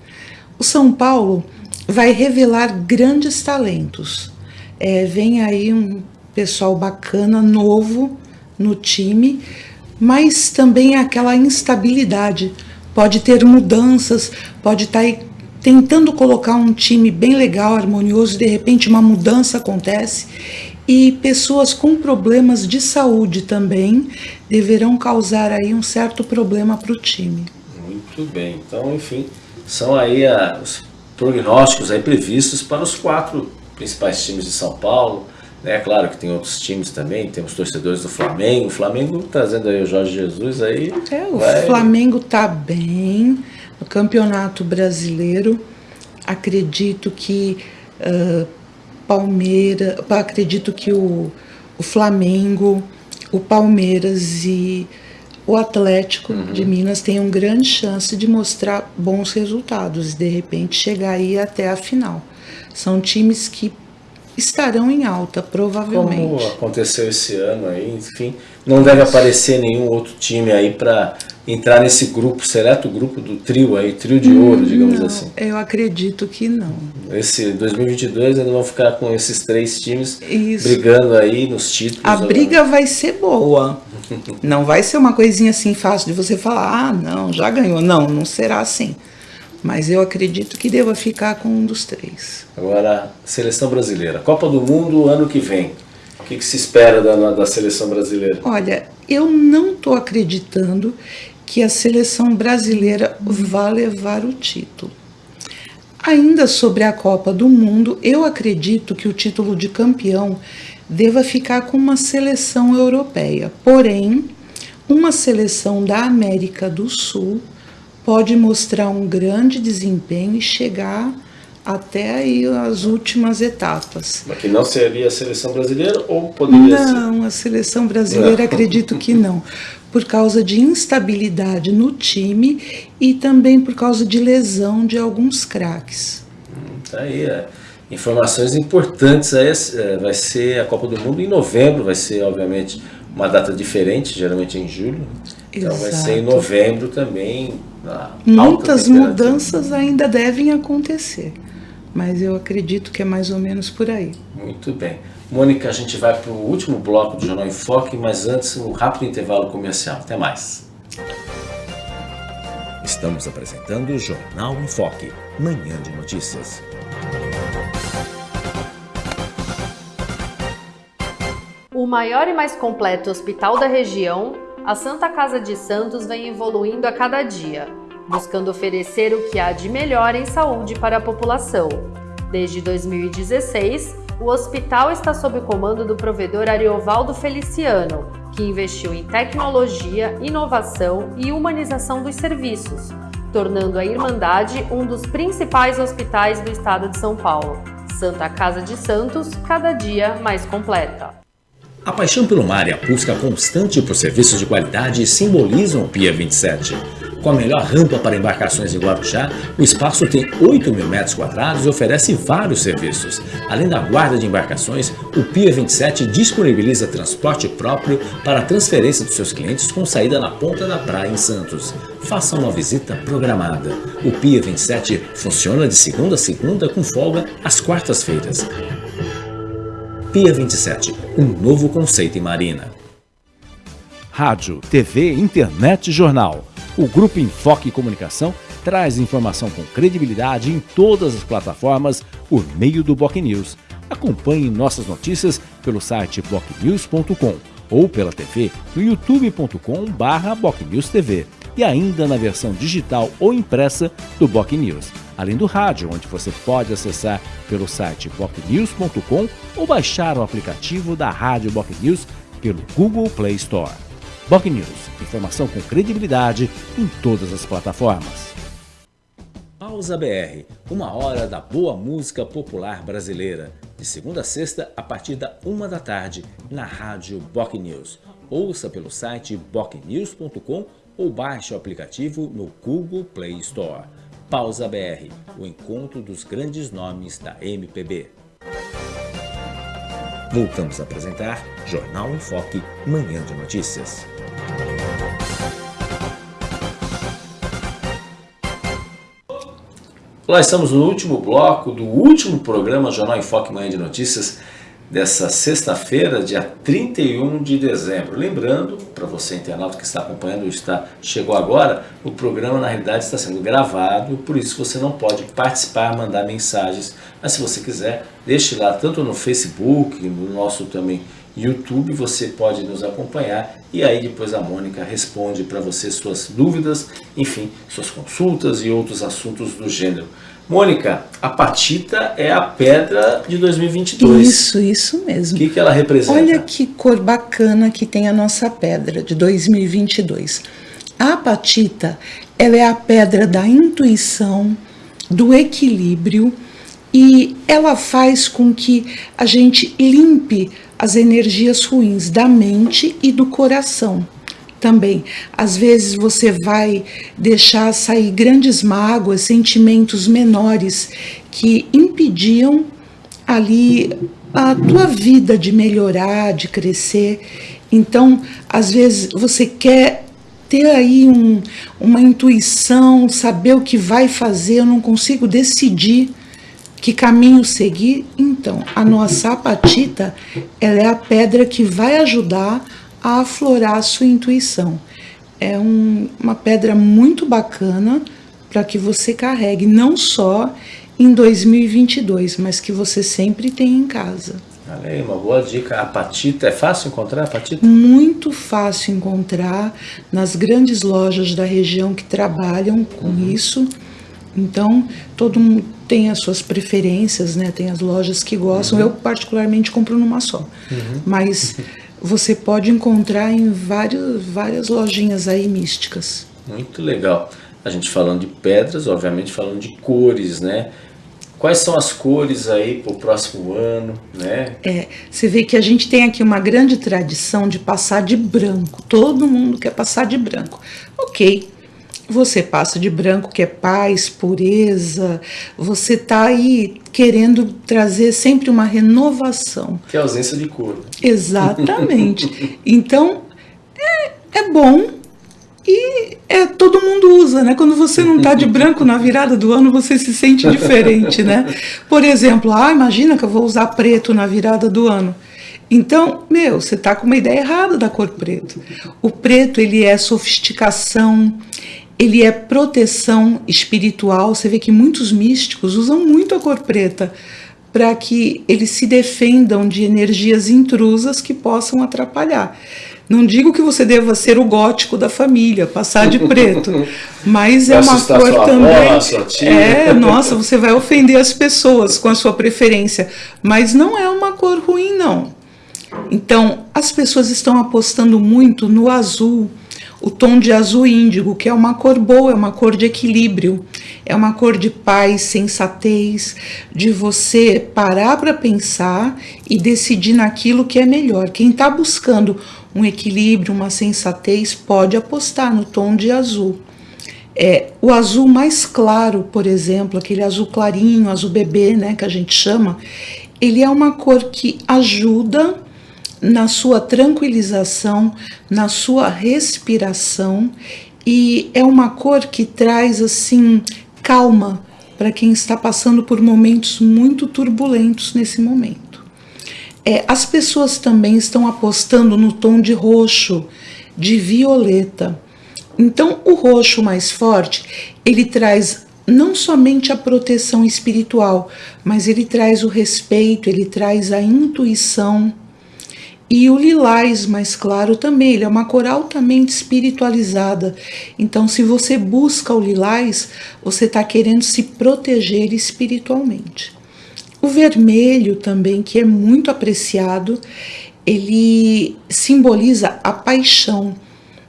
O São Paulo vai revelar grandes talentos. É, vem aí um pessoal bacana, novo, no time, mas também aquela instabilidade. Pode ter mudanças, pode estar tá tentando colocar um time bem legal, harmonioso, e de repente uma mudança acontece. E pessoas com problemas de saúde também deverão causar aí um certo problema para o time. Muito bem. Então, enfim, são aí a, os prognósticos aí previstos para os quatro principais times de São Paulo. É claro que tem outros times também, temos torcedores do Flamengo. O Flamengo trazendo aí o Jorge Jesus aí. É, o vai... Flamengo tá bem no Campeonato Brasileiro. Acredito que uh, Palmeiras, acredito que o, o Flamengo, o Palmeiras e o Atlético uhum. de Minas tenham grande chance de mostrar bons resultados e de repente chegar aí até a final. São times que estarão em alta, provavelmente. Como aconteceu esse ano aí, enfim, não deve aparecer nenhum outro time aí para entrar nesse grupo, seleto grupo do trio aí, trio de ouro, digamos não, assim. Eu acredito que não. Esse 2022 ainda vão ficar com esses três times Isso. brigando aí nos títulos. A briga vai ser boa. não vai ser uma coisinha assim fácil de você falar, ah, não, já ganhou. Não, não será assim mas eu acredito que deva ficar com um dos três. Agora, seleção brasileira. Copa do Mundo ano que vem. O que, que se espera da, da seleção brasileira? Olha, eu não estou acreditando que a seleção brasileira vá levar o título. Ainda sobre a Copa do Mundo, eu acredito que o título de campeão deva ficar com uma seleção europeia. Porém, uma seleção da América do Sul pode mostrar um grande desempenho e chegar até aí as últimas etapas. Mas que não seria a seleção brasileira ou poderia não, ser? Não, a seleção brasileira acredito que não, por causa de instabilidade no time e também por causa de lesão de alguns craques. Hum, tá aí, é. informações importantes aí, é, vai ser a Copa do Mundo em novembro, vai ser obviamente uma data diferente, geralmente em julho. Então Exato. vai ser em novembro também. Muitas mudanças ainda devem acontecer, mas eu acredito que é mais ou menos por aí. Muito bem. Mônica, a gente vai para o último bloco do Jornal em Foque, mas antes um rápido intervalo comercial. Até mais. Estamos apresentando o Jornal em Foque, manhã de notícias. O maior e mais completo hospital da região, a Santa Casa de Santos vem evoluindo a cada dia, buscando oferecer o que há de melhor em saúde para a população. Desde 2016, o hospital está sob o comando do provedor Ariovaldo Feliciano, que investiu em tecnologia, inovação e humanização dos serviços, tornando a Irmandade um dos principais hospitais do estado de São Paulo. Santa Casa de Santos, cada dia mais completa. A paixão pelo mar e a busca constante por serviços de qualidade simbolizam o Pia 27. Com a melhor rampa para embarcações em Guarujá, o espaço tem 8 mil metros quadrados e oferece vários serviços. Além da guarda de embarcações, o Pia 27 disponibiliza transporte próprio para a transferência dos seus clientes com saída na ponta da praia em Santos. Faça uma visita programada. O Pia 27 funciona de segunda a segunda com folga às quartas-feiras. Pia 27, um novo conceito em marina. Rádio, TV, internet e jornal. O Grupo Enfoque Comunicação traz informação com credibilidade em todas as plataformas por meio do Boc News. Acompanhe nossas notícias pelo site bocnews.com ou pela TV no youtube.com/bocnewstv e ainda na versão digital ou impressa do Boc News, além do rádio, onde você pode acessar pelo site bocnews.com ou baixar o aplicativo da Rádio Boc News pelo Google Play Store. Boc News, informação com credibilidade em todas as plataformas. Pausa BR, uma hora da boa música popular brasileira, de segunda a sexta a partir da uma da tarde na Rádio Boc News. Ouça pelo site bocnews.com ou baixe o aplicativo no Google Play Store. Pausa BR, o encontro dos grandes nomes da MPB. Voltamos a apresentar Jornal em Foque, Manhã de Notícias. Olá, estamos no último bloco do último programa Jornal em Foque Manhã de Notícias dessa sexta-feira, dia 31 de dezembro. Lembrando, para você internauta que está acompanhando, está chegou agora, o programa na realidade está sendo gravado, por isso você não pode participar, mandar mensagens, mas se você quiser, deixe lá tanto no Facebook, no nosso também YouTube, você pode nos acompanhar e aí depois a Mônica responde para você suas dúvidas, enfim, suas consultas e outros assuntos do gênero. Mônica, a Patita é a pedra de 2022. Isso, isso mesmo. O que, que ela representa? Olha que cor bacana que tem a nossa pedra de 2022. A Patita, ela é a pedra da intuição, do equilíbrio e ela faz com que a gente limpe as energias ruins da mente e do coração também. Às vezes você vai deixar sair grandes mágoas, sentimentos menores que impediam ali a tua vida de melhorar, de crescer. Então, às vezes você quer ter aí um, uma intuição, saber o que vai fazer, eu não consigo decidir que caminho seguir. Então, a nossa apatita, ela é a pedra que vai ajudar a aflorar a sua intuição. É um, uma pedra muito bacana para que você carregue, não só em 2022, mas que você sempre tenha em casa. Olha aí, uma boa dica. A apatita, é fácil encontrar apatita? Muito fácil encontrar nas grandes lojas da região que trabalham com uhum. isso. Então, todo mundo tem as suas preferências, né? Tem as lojas que gostam. Uhum. Eu, particularmente, compro numa só. Uhum. Mas [laughs] você pode encontrar em vários, várias lojinhas aí místicas. Muito legal. A gente falando de pedras, obviamente falando de cores, né? Quais são as cores aí para o próximo ano, né? É, você vê que a gente tem aqui uma grande tradição de passar de branco. Todo mundo quer passar de branco. Ok, você passa de branco, que é paz, pureza, você está aí querendo trazer sempre uma renovação. Que é ausência de cor. Exatamente. então, é, é bom e é, todo mundo usa, né? Quando você não está de branco na virada do ano, você se sente diferente, né? Por exemplo, ah, imagina que eu vou usar preto na virada do ano. Então, meu, você está com uma ideia errada da cor preto. O preto, ele é sofisticação, ele é proteção espiritual. Você vê que muitos místicos usam muito a cor preta para que eles se defendam de energias intrusas que possam atrapalhar. Não digo que você deva ser o gótico da família, passar de preto, [laughs] mas é uma cor também. Avó, é, nossa, você vai ofender as pessoas com a sua preferência, mas não é uma cor ruim não. Então, as pessoas estão apostando muito no azul, o tom de azul índigo, que é uma cor boa, é uma cor de equilíbrio, é uma cor de paz, sensatez, de você parar para pensar e decidir naquilo que é melhor. Quem está buscando um equilíbrio, uma sensatez, pode apostar no tom de azul. É, o azul mais claro, por exemplo, aquele azul clarinho, azul bebê, né, que a gente chama, ele é uma cor que ajuda na sua tranquilização, na sua respiração e é uma cor que traz assim calma para quem está passando por momentos muito turbulentos nesse momento. É, as pessoas também estão apostando no tom de roxo, de violeta. Então, o roxo mais forte, ele traz não somente a proteção espiritual, mas ele traz o respeito, ele traz a intuição. E o lilás mais claro também, ele é uma cor altamente espiritualizada. Então, se você busca o lilás, você está querendo se proteger espiritualmente. O vermelho também, que é muito apreciado, ele simboliza a paixão.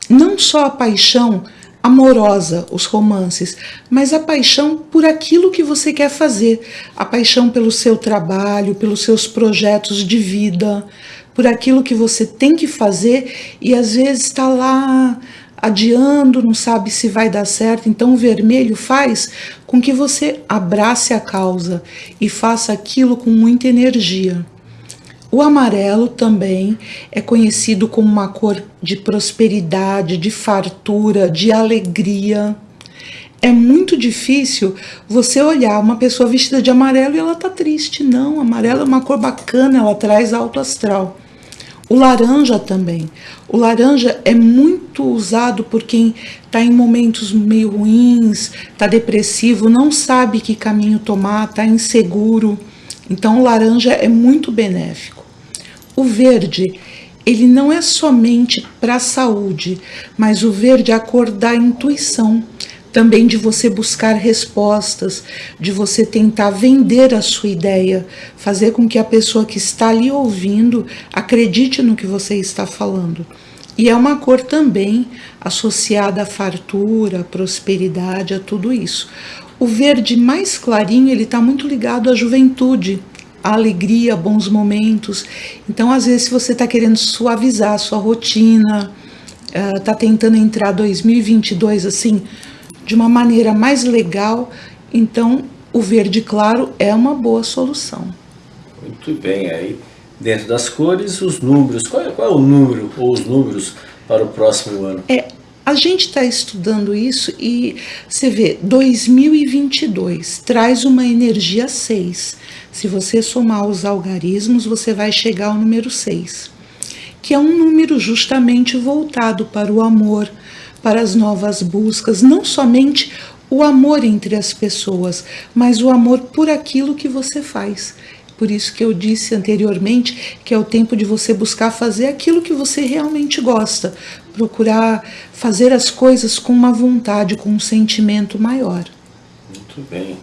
Não só a paixão amorosa, os romances, mas a paixão por aquilo que você quer fazer, a paixão pelo seu trabalho, pelos seus projetos de vida, por aquilo que você tem que fazer e às vezes está lá adiando, não sabe se vai dar certo. Então, o vermelho faz com que você abrace a causa e faça aquilo com muita energia. O amarelo também é conhecido como uma cor de prosperidade, de fartura, de alegria. É muito difícil você olhar uma pessoa vestida de amarelo e ela tá triste. Não, amarelo é uma cor bacana, ela traz alto astral. O laranja também. O laranja é muito usado por quem está em momentos meio ruins, está depressivo, não sabe que caminho tomar, está inseguro. Então, o laranja é muito benéfico. O verde, ele não é somente para a saúde, mas o verde é a cor da intuição também de você buscar respostas, de você tentar vender a sua ideia, fazer com que a pessoa que está ali ouvindo acredite no que você está falando. E é uma cor também associada à fartura, à prosperidade, a tudo isso. O verde mais clarinho, ele está muito ligado à juventude, à alegria, bons momentos. Então, às vezes, se você está querendo suavizar a sua rotina, está uh, tentando entrar 2022 assim, de uma maneira mais legal, então o verde claro é uma boa solução. Muito bem, aí dentro das cores, os números, qual é, qual é o número ou os números para o próximo ano? É, a gente está estudando isso e você vê, 2022 traz uma energia 6. Se você somar os algarismos, você vai chegar ao número 6, que é um número justamente voltado para o amor, para as novas buscas, não somente o amor entre as pessoas, mas o amor por aquilo que você faz. Por isso que eu disse anteriormente que é o tempo de você buscar fazer aquilo que você realmente gosta, procurar fazer as coisas com uma vontade, com um sentimento maior. Muito bem.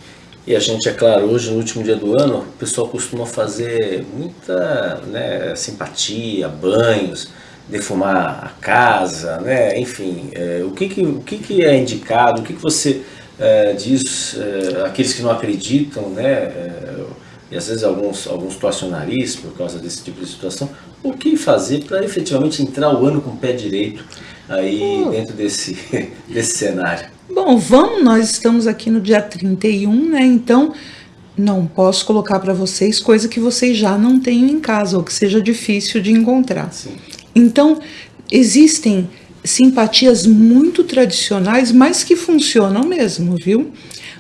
E a gente, é claro, hoje no último dia do ano, o pessoal costuma fazer muita né, simpatia, banhos, defumar a casa, né? enfim, é, o, que, que, o que, que é indicado, o que, que você é, diz é, aqueles que não acreditam, né? É, e às vezes alguns, alguns situação por causa desse tipo de situação, o que fazer para efetivamente entrar o ano com o pé direito aí oh. dentro desse, [laughs] desse cenário? Bom, vamos, nós estamos aqui no dia 31, né? Então, não posso colocar para vocês coisa que vocês já não tenham em casa ou que seja difícil de encontrar. Sim. Então, existem simpatias muito tradicionais, mas que funcionam mesmo, viu?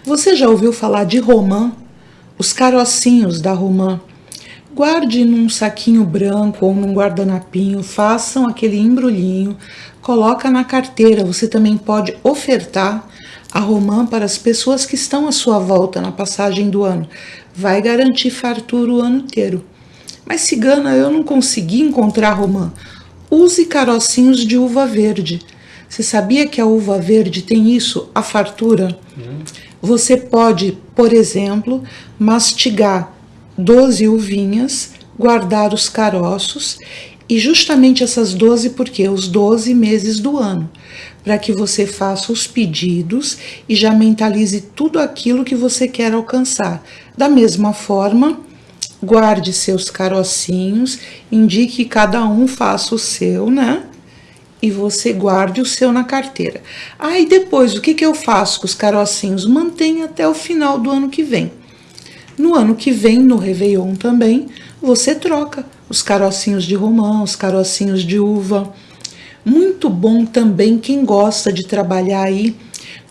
Você já ouviu falar de romã? Os carocinhos da romã. Guarde num saquinho branco ou num guardanapinho, façam aquele embrulhinho, coloca na carteira. Você também pode ofertar a romã para as pessoas que estão à sua volta na passagem do ano. Vai garantir fartura o ano inteiro. Mas cigana, eu não consegui encontrar romã. Use carocinhos de uva verde. Você sabia que a uva verde tem isso, a fartura? Hum. Você pode, por exemplo, mastigar 12 uvinhas, guardar os caroços e justamente essas 12 porque os 12 meses do ano, para que você faça os pedidos e já mentalize tudo aquilo que você quer alcançar. Da mesma forma, guarde seus carocinhos, indique que cada um faça o seu, né? E você guarde o seu na carteira. Aí ah, depois, o que, que eu faço com os carocinhos? Mantenha até o final do ano que vem. No ano que vem, no Réveillon também, você troca os carocinhos de romã, os carocinhos de uva. Muito bom também quem gosta de trabalhar aí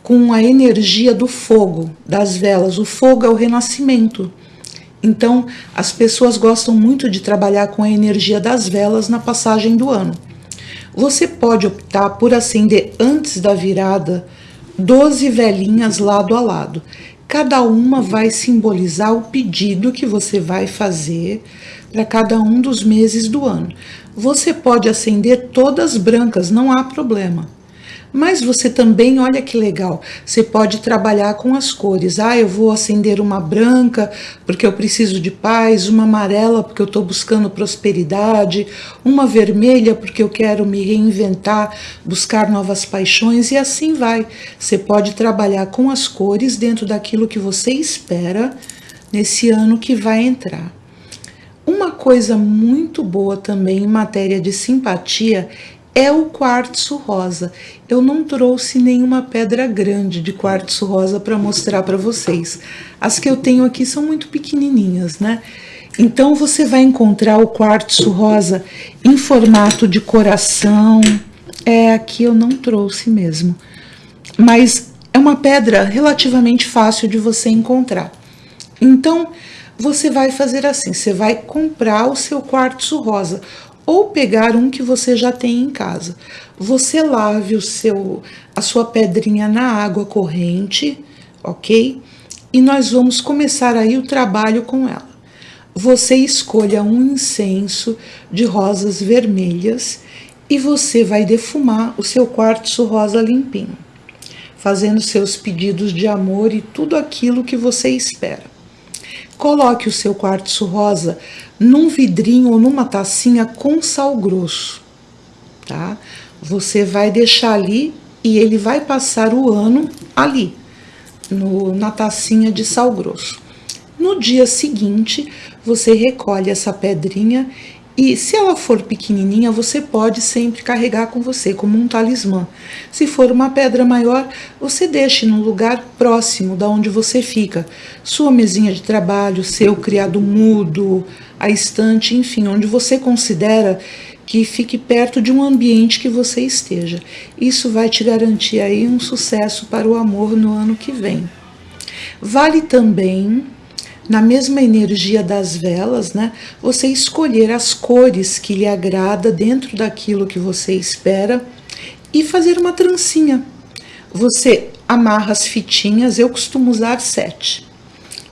com a energia do fogo, das velas. O fogo é o renascimento. Então, as pessoas gostam muito de trabalhar com a energia das velas na passagem do ano. Você pode optar por acender antes da virada 12 velinhas lado a lado. Cada uma vai simbolizar o pedido que você vai fazer para cada um dos meses do ano. Você pode acender todas brancas, não há problema. Mas você também, olha que legal, você pode trabalhar com as cores. Ah, eu vou acender uma branca porque eu preciso de paz, uma amarela porque eu estou buscando prosperidade, uma vermelha porque eu quero me reinventar, buscar novas paixões e assim vai. Você pode trabalhar com as cores dentro daquilo que você espera nesse ano que vai entrar. Uma coisa muito boa também em matéria de simpatia é o quartzo rosa. Eu não trouxe nenhuma pedra grande de quartzo rosa para mostrar para vocês. As que eu tenho aqui são muito pequenininhas, né? Então você vai encontrar o quartzo rosa em formato de coração. É, aqui eu não trouxe mesmo. Mas é uma pedra relativamente fácil de você encontrar. Então, você vai fazer assim, você vai comprar o seu quartzo rosa ou pegar um que você já tem em casa. Você lave o seu a sua pedrinha na água corrente, OK? E nós vamos começar aí o trabalho com ela. Você escolha um incenso de rosas vermelhas e você vai defumar o seu quartzo rosa limpinho, fazendo seus pedidos de amor e tudo aquilo que você espera. Coloque o seu quartzo rosa num vidrinho ou numa tacinha com sal grosso, tá? Você vai deixar ali e ele vai passar o ano ali, no, na tacinha de sal grosso. No dia seguinte, você recolhe essa pedrinha e se ela for pequenininha, você pode sempre carregar com você como um talismã. Se for uma pedra maior, você deixe num lugar próximo da onde você fica. Sua mesinha de trabalho, seu criado mudo, a estante, enfim, onde você considera que fique perto de um ambiente que você esteja. Isso vai te garantir aí um sucesso para o amor no ano que vem. Vale também na mesma energia das velas, né, você escolher as cores que lhe agrada dentro daquilo que você espera e fazer uma trancinha. Você amarra as fitinhas, eu costumo usar sete.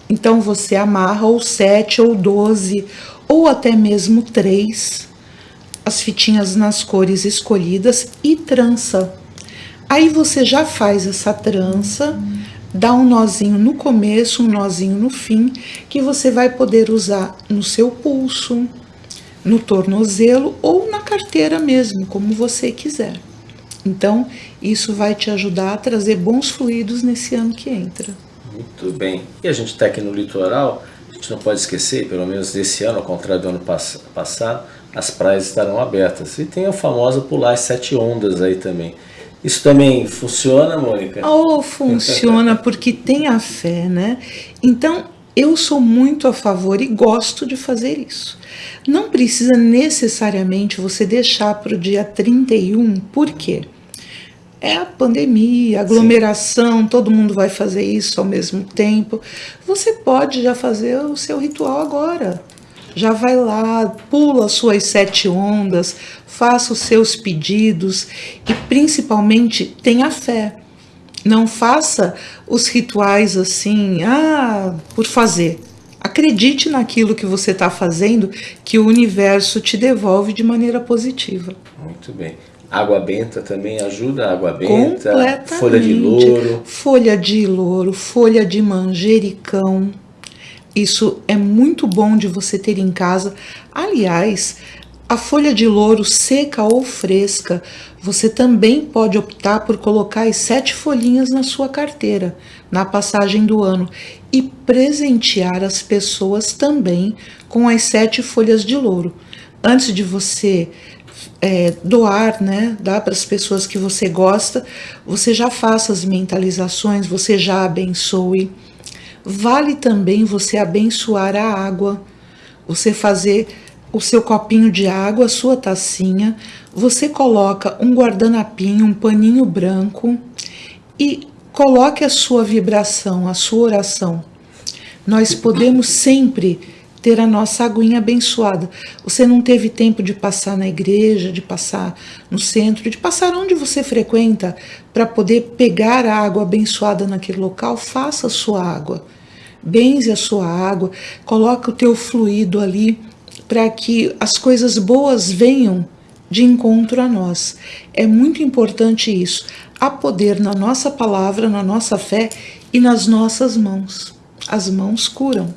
Então você amarra ou sete ou doze ou até mesmo três as fitinhas nas cores escolhidas e trança. Aí você já faz essa trança dá um nozinho no começo, um nozinho no fim, que você vai poder usar no seu pulso, no tornozelo ou na carteira mesmo, como você quiser. Então, isso vai te ajudar a trazer bons fluidos nesse ano que entra. Muito bem. E a gente está aqui no litoral, a gente não pode esquecer, pelo menos desse ano, ao contrário do ano pass passado, as praias estarão abertas. E tem a famosa pular as sete ondas aí também. Isso também funciona, Mônica? Oh, funciona porque tem a fé, né? Então, eu sou muito a favor e gosto de fazer isso. Não precisa necessariamente você deixar para o dia 31, por quê? É a pandemia, aglomeração, Sim. todo mundo vai fazer isso ao mesmo tempo. Você pode já fazer o seu ritual agora já vai lá, pula suas sete ondas, faça os seus pedidos e principalmente tenha fé. Não faça os rituais assim, ah, por fazer. Acredite naquilo que você está fazendo, que o universo te devolve de maneira positiva. Muito bem. Água benta também ajuda, água benta, folha de louro. Folha de louro, folha de manjericão isso é muito bom de você ter em casa. Aliás, a folha de louro seca ou fresca, você também pode optar por colocar as sete folhinhas na sua carteira, na passagem do ano, e presentear as pessoas também com as sete folhas de louro. Antes de você é, doar, né, dar para as pessoas que você gosta, você já faça as mentalizações, você já abençoe. Vale também você abençoar a água, você fazer o seu copinho de água, a sua tacinha, você coloca um guardanapinho, um paninho branco e coloque a sua vibração, a sua oração. Nós podemos sempre ter a nossa aguinha abençoada. Você não teve tempo de passar na igreja, de passar no centro, de passar onde você frequenta para poder pegar a água abençoada naquele local, faça a sua água. Benze a sua água, coloque o teu fluido ali para que as coisas boas venham de encontro a nós. É muito importante isso. Há poder na nossa palavra, na nossa fé e nas nossas mãos. As mãos curam.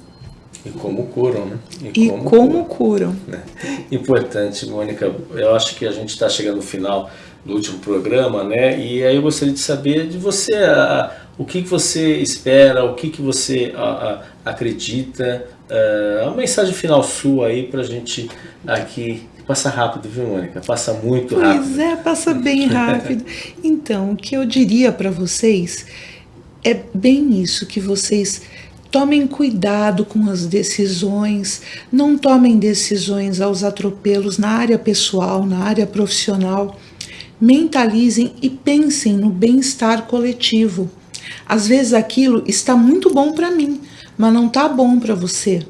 E como curam, né? E, e como, como, curam. Né? Importante, Mônica. Eu acho que a gente está chegando no final do último programa, né? E aí eu gostaria de saber de você a, o que, que você espera, o que, que você a, a, acredita. A, uma mensagem final sua aí para a gente aqui Passa rápido, viu, Mônica? Passa muito pois rápido. Pois é, passa bem rápido. [laughs] então, o que eu diria para vocês é bem isso, que vocês tomem cuidado com as decisões, não tomem decisões aos atropelos na área pessoal, na área profissional. Mentalizem e pensem no bem-estar coletivo. Às vezes aquilo está muito bom para mim, mas não está bom para você.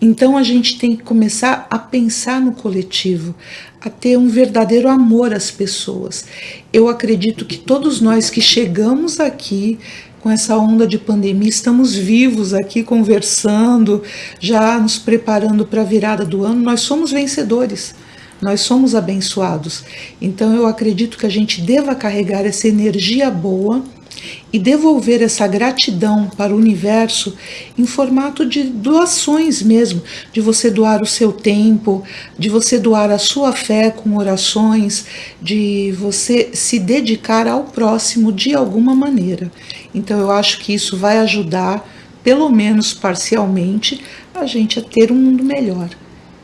Então a gente tem que começar a pensar no coletivo, a ter um verdadeiro amor às pessoas. Eu acredito que todos nós que chegamos aqui com essa onda de pandemia, estamos vivos aqui conversando, já nos preparando para a virada do ano, nós somos vencedores. Nós somos abençoados. Então eu acredito que a gente deva carregar essa energia boa e devolver essa gratidão para o universo em formato de doações mesmo, de você doar o seu tempo, de você doar a sua fé com orações, de você se dedicar ao próximo de alguma maneira. Então eu acho que isso vai ajudar, pelo menos parcialmente, a gente a ter um mundo melhor.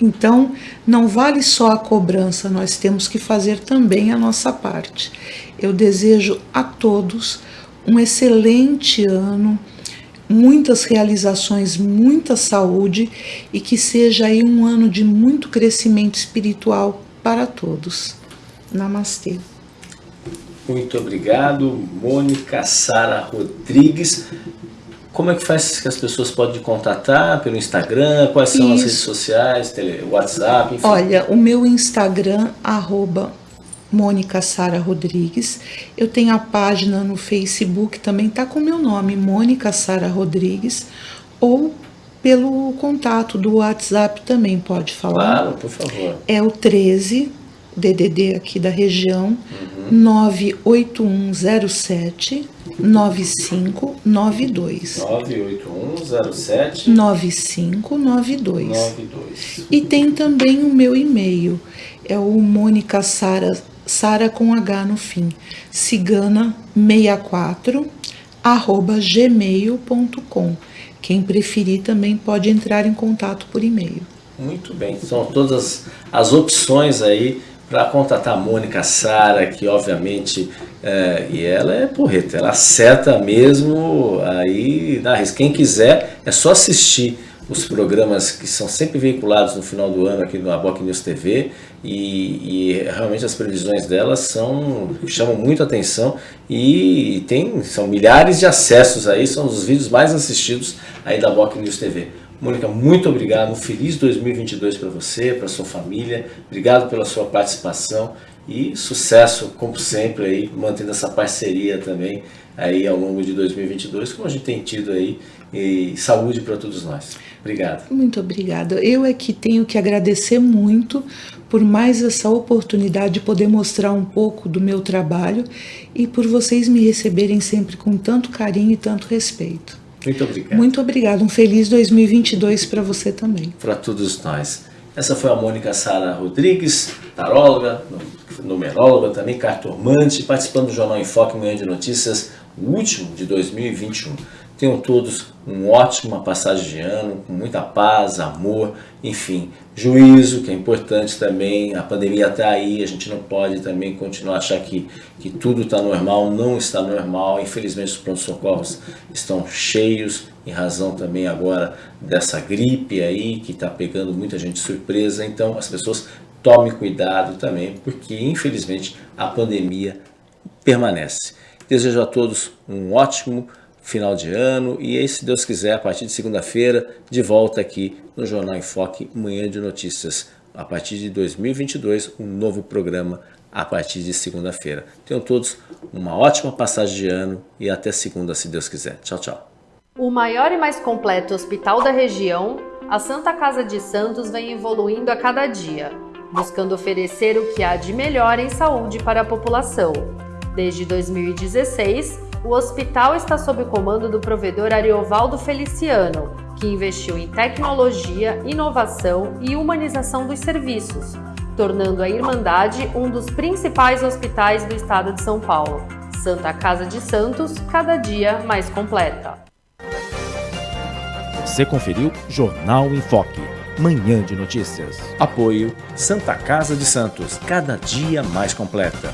Então, não vale só a cobrança, nós temos que fazer também a nossa parte. Eu desejo a todos um excelente ano, muitas realizações, muita saúde e que seja aí um ano de muito crescimento espiritual para todos. Namastê. Muito obrigado, Mônica Sara Rodrigues. Como é que faz que as pessoas podem contatar pelo Instagram? Quais são Isso. as redes sociais, tele, WhatsApp? Enfim. Olha, o meu Instagram, arroba Mônica Sara Rodrigues. Eu tenho a página no Facebook, também está com o meu nome, Mônica Sara Rodrigues, ou pelo contato do WhatsApp também pode falar. Claro, por favor. É o 13 DDD aqui da região, uhum. 98107 9592. 98107 9592. 92. E tem também o meu e-mail, é o Mônica Sara Sara com H no fim, cigana64 arroba gmail.com. Quem preferir também pode entrar em contato por e-mail. Muito bem, são todas as opções aí para contatar a Mônica Sara, que obviamente, é, e ela é porreta, ela acerta mesmo aí na risca. Quem quiser é só assistir os programas que são sempre veiculados no final do ano aqui no Aboc News TV e, e, realmente as previsões delas são chamam muito atenção e tem são milhares de acessos aí, são os vídeos mais assistidos aí da Aboc News TV. Mônica, muito obrigado, um feliz 2022 para você, para sua família, obrigado pela sua participação e sucesso, como sempre, aí, mantendo essa parceria também aí ao longo de 2022, como a gente tem tido aí, e saúde para todos nós. Obrigado. Muito obrigada. Eu é que tenho que agradecer muito por mais essa oportunidade de poder mostrar um pouco do meu trabalho e por vocês me receberem sempre com tanto carinho e tanto respeito. Muito obrigado. Muito obrigado. Um feliz 2022 para você também. Para todos nós. Essa foi a Mônica Sara Rodrigues, taróloga, numeróloga, também cartomante, participando do Jornal Enfoque Manhã de Notícias, o último de 2021. Tenham todos um ótima passagem de ano, com muita paz, amor, enfim, juízo, que é importante também. A pandemia está aí, a gente não pode também continuar a achar que, que tudo está normal, não está normal. Infelizmente, os prontos-socorros estão cheios, em razão também agora dessa gripe aí, que está pegando muita gente surpresa. Então, as pessoas tomem cuidado também, porque infelizmente a pandemia permanece. Desejo a todos um ótimo final de ano e aí, se Deus quiser, a partir de segunda-feira, de volta aqui no Jornal em Foque, Manhã de Notícias. A partir de 2022, um novo programa a partir de segunda-feira. Tenham todos uma ótima passagem de ano e até segunda, se Deus quiser. Tchau, tchau. O maior e mais completo hospital da região, a Santa Casa de Santos vem evoluindo a cada dia, buscando oferecer o que há de melhor em saúde para a população. Desde 2016, o hospital está sob o comando do provedor Ariovaldo Feliciano, que investiu em tecnologia, inovação e humanização dos serviços, tornando a Irmandade um dos principais hospitais do estado de São Paulo. Santa Casa de Santos, cada dia mais completa. Você conferiu Jornal em Foque, manhã de notícias. Apoio Santa Casa de Santos, cada dia mais completa.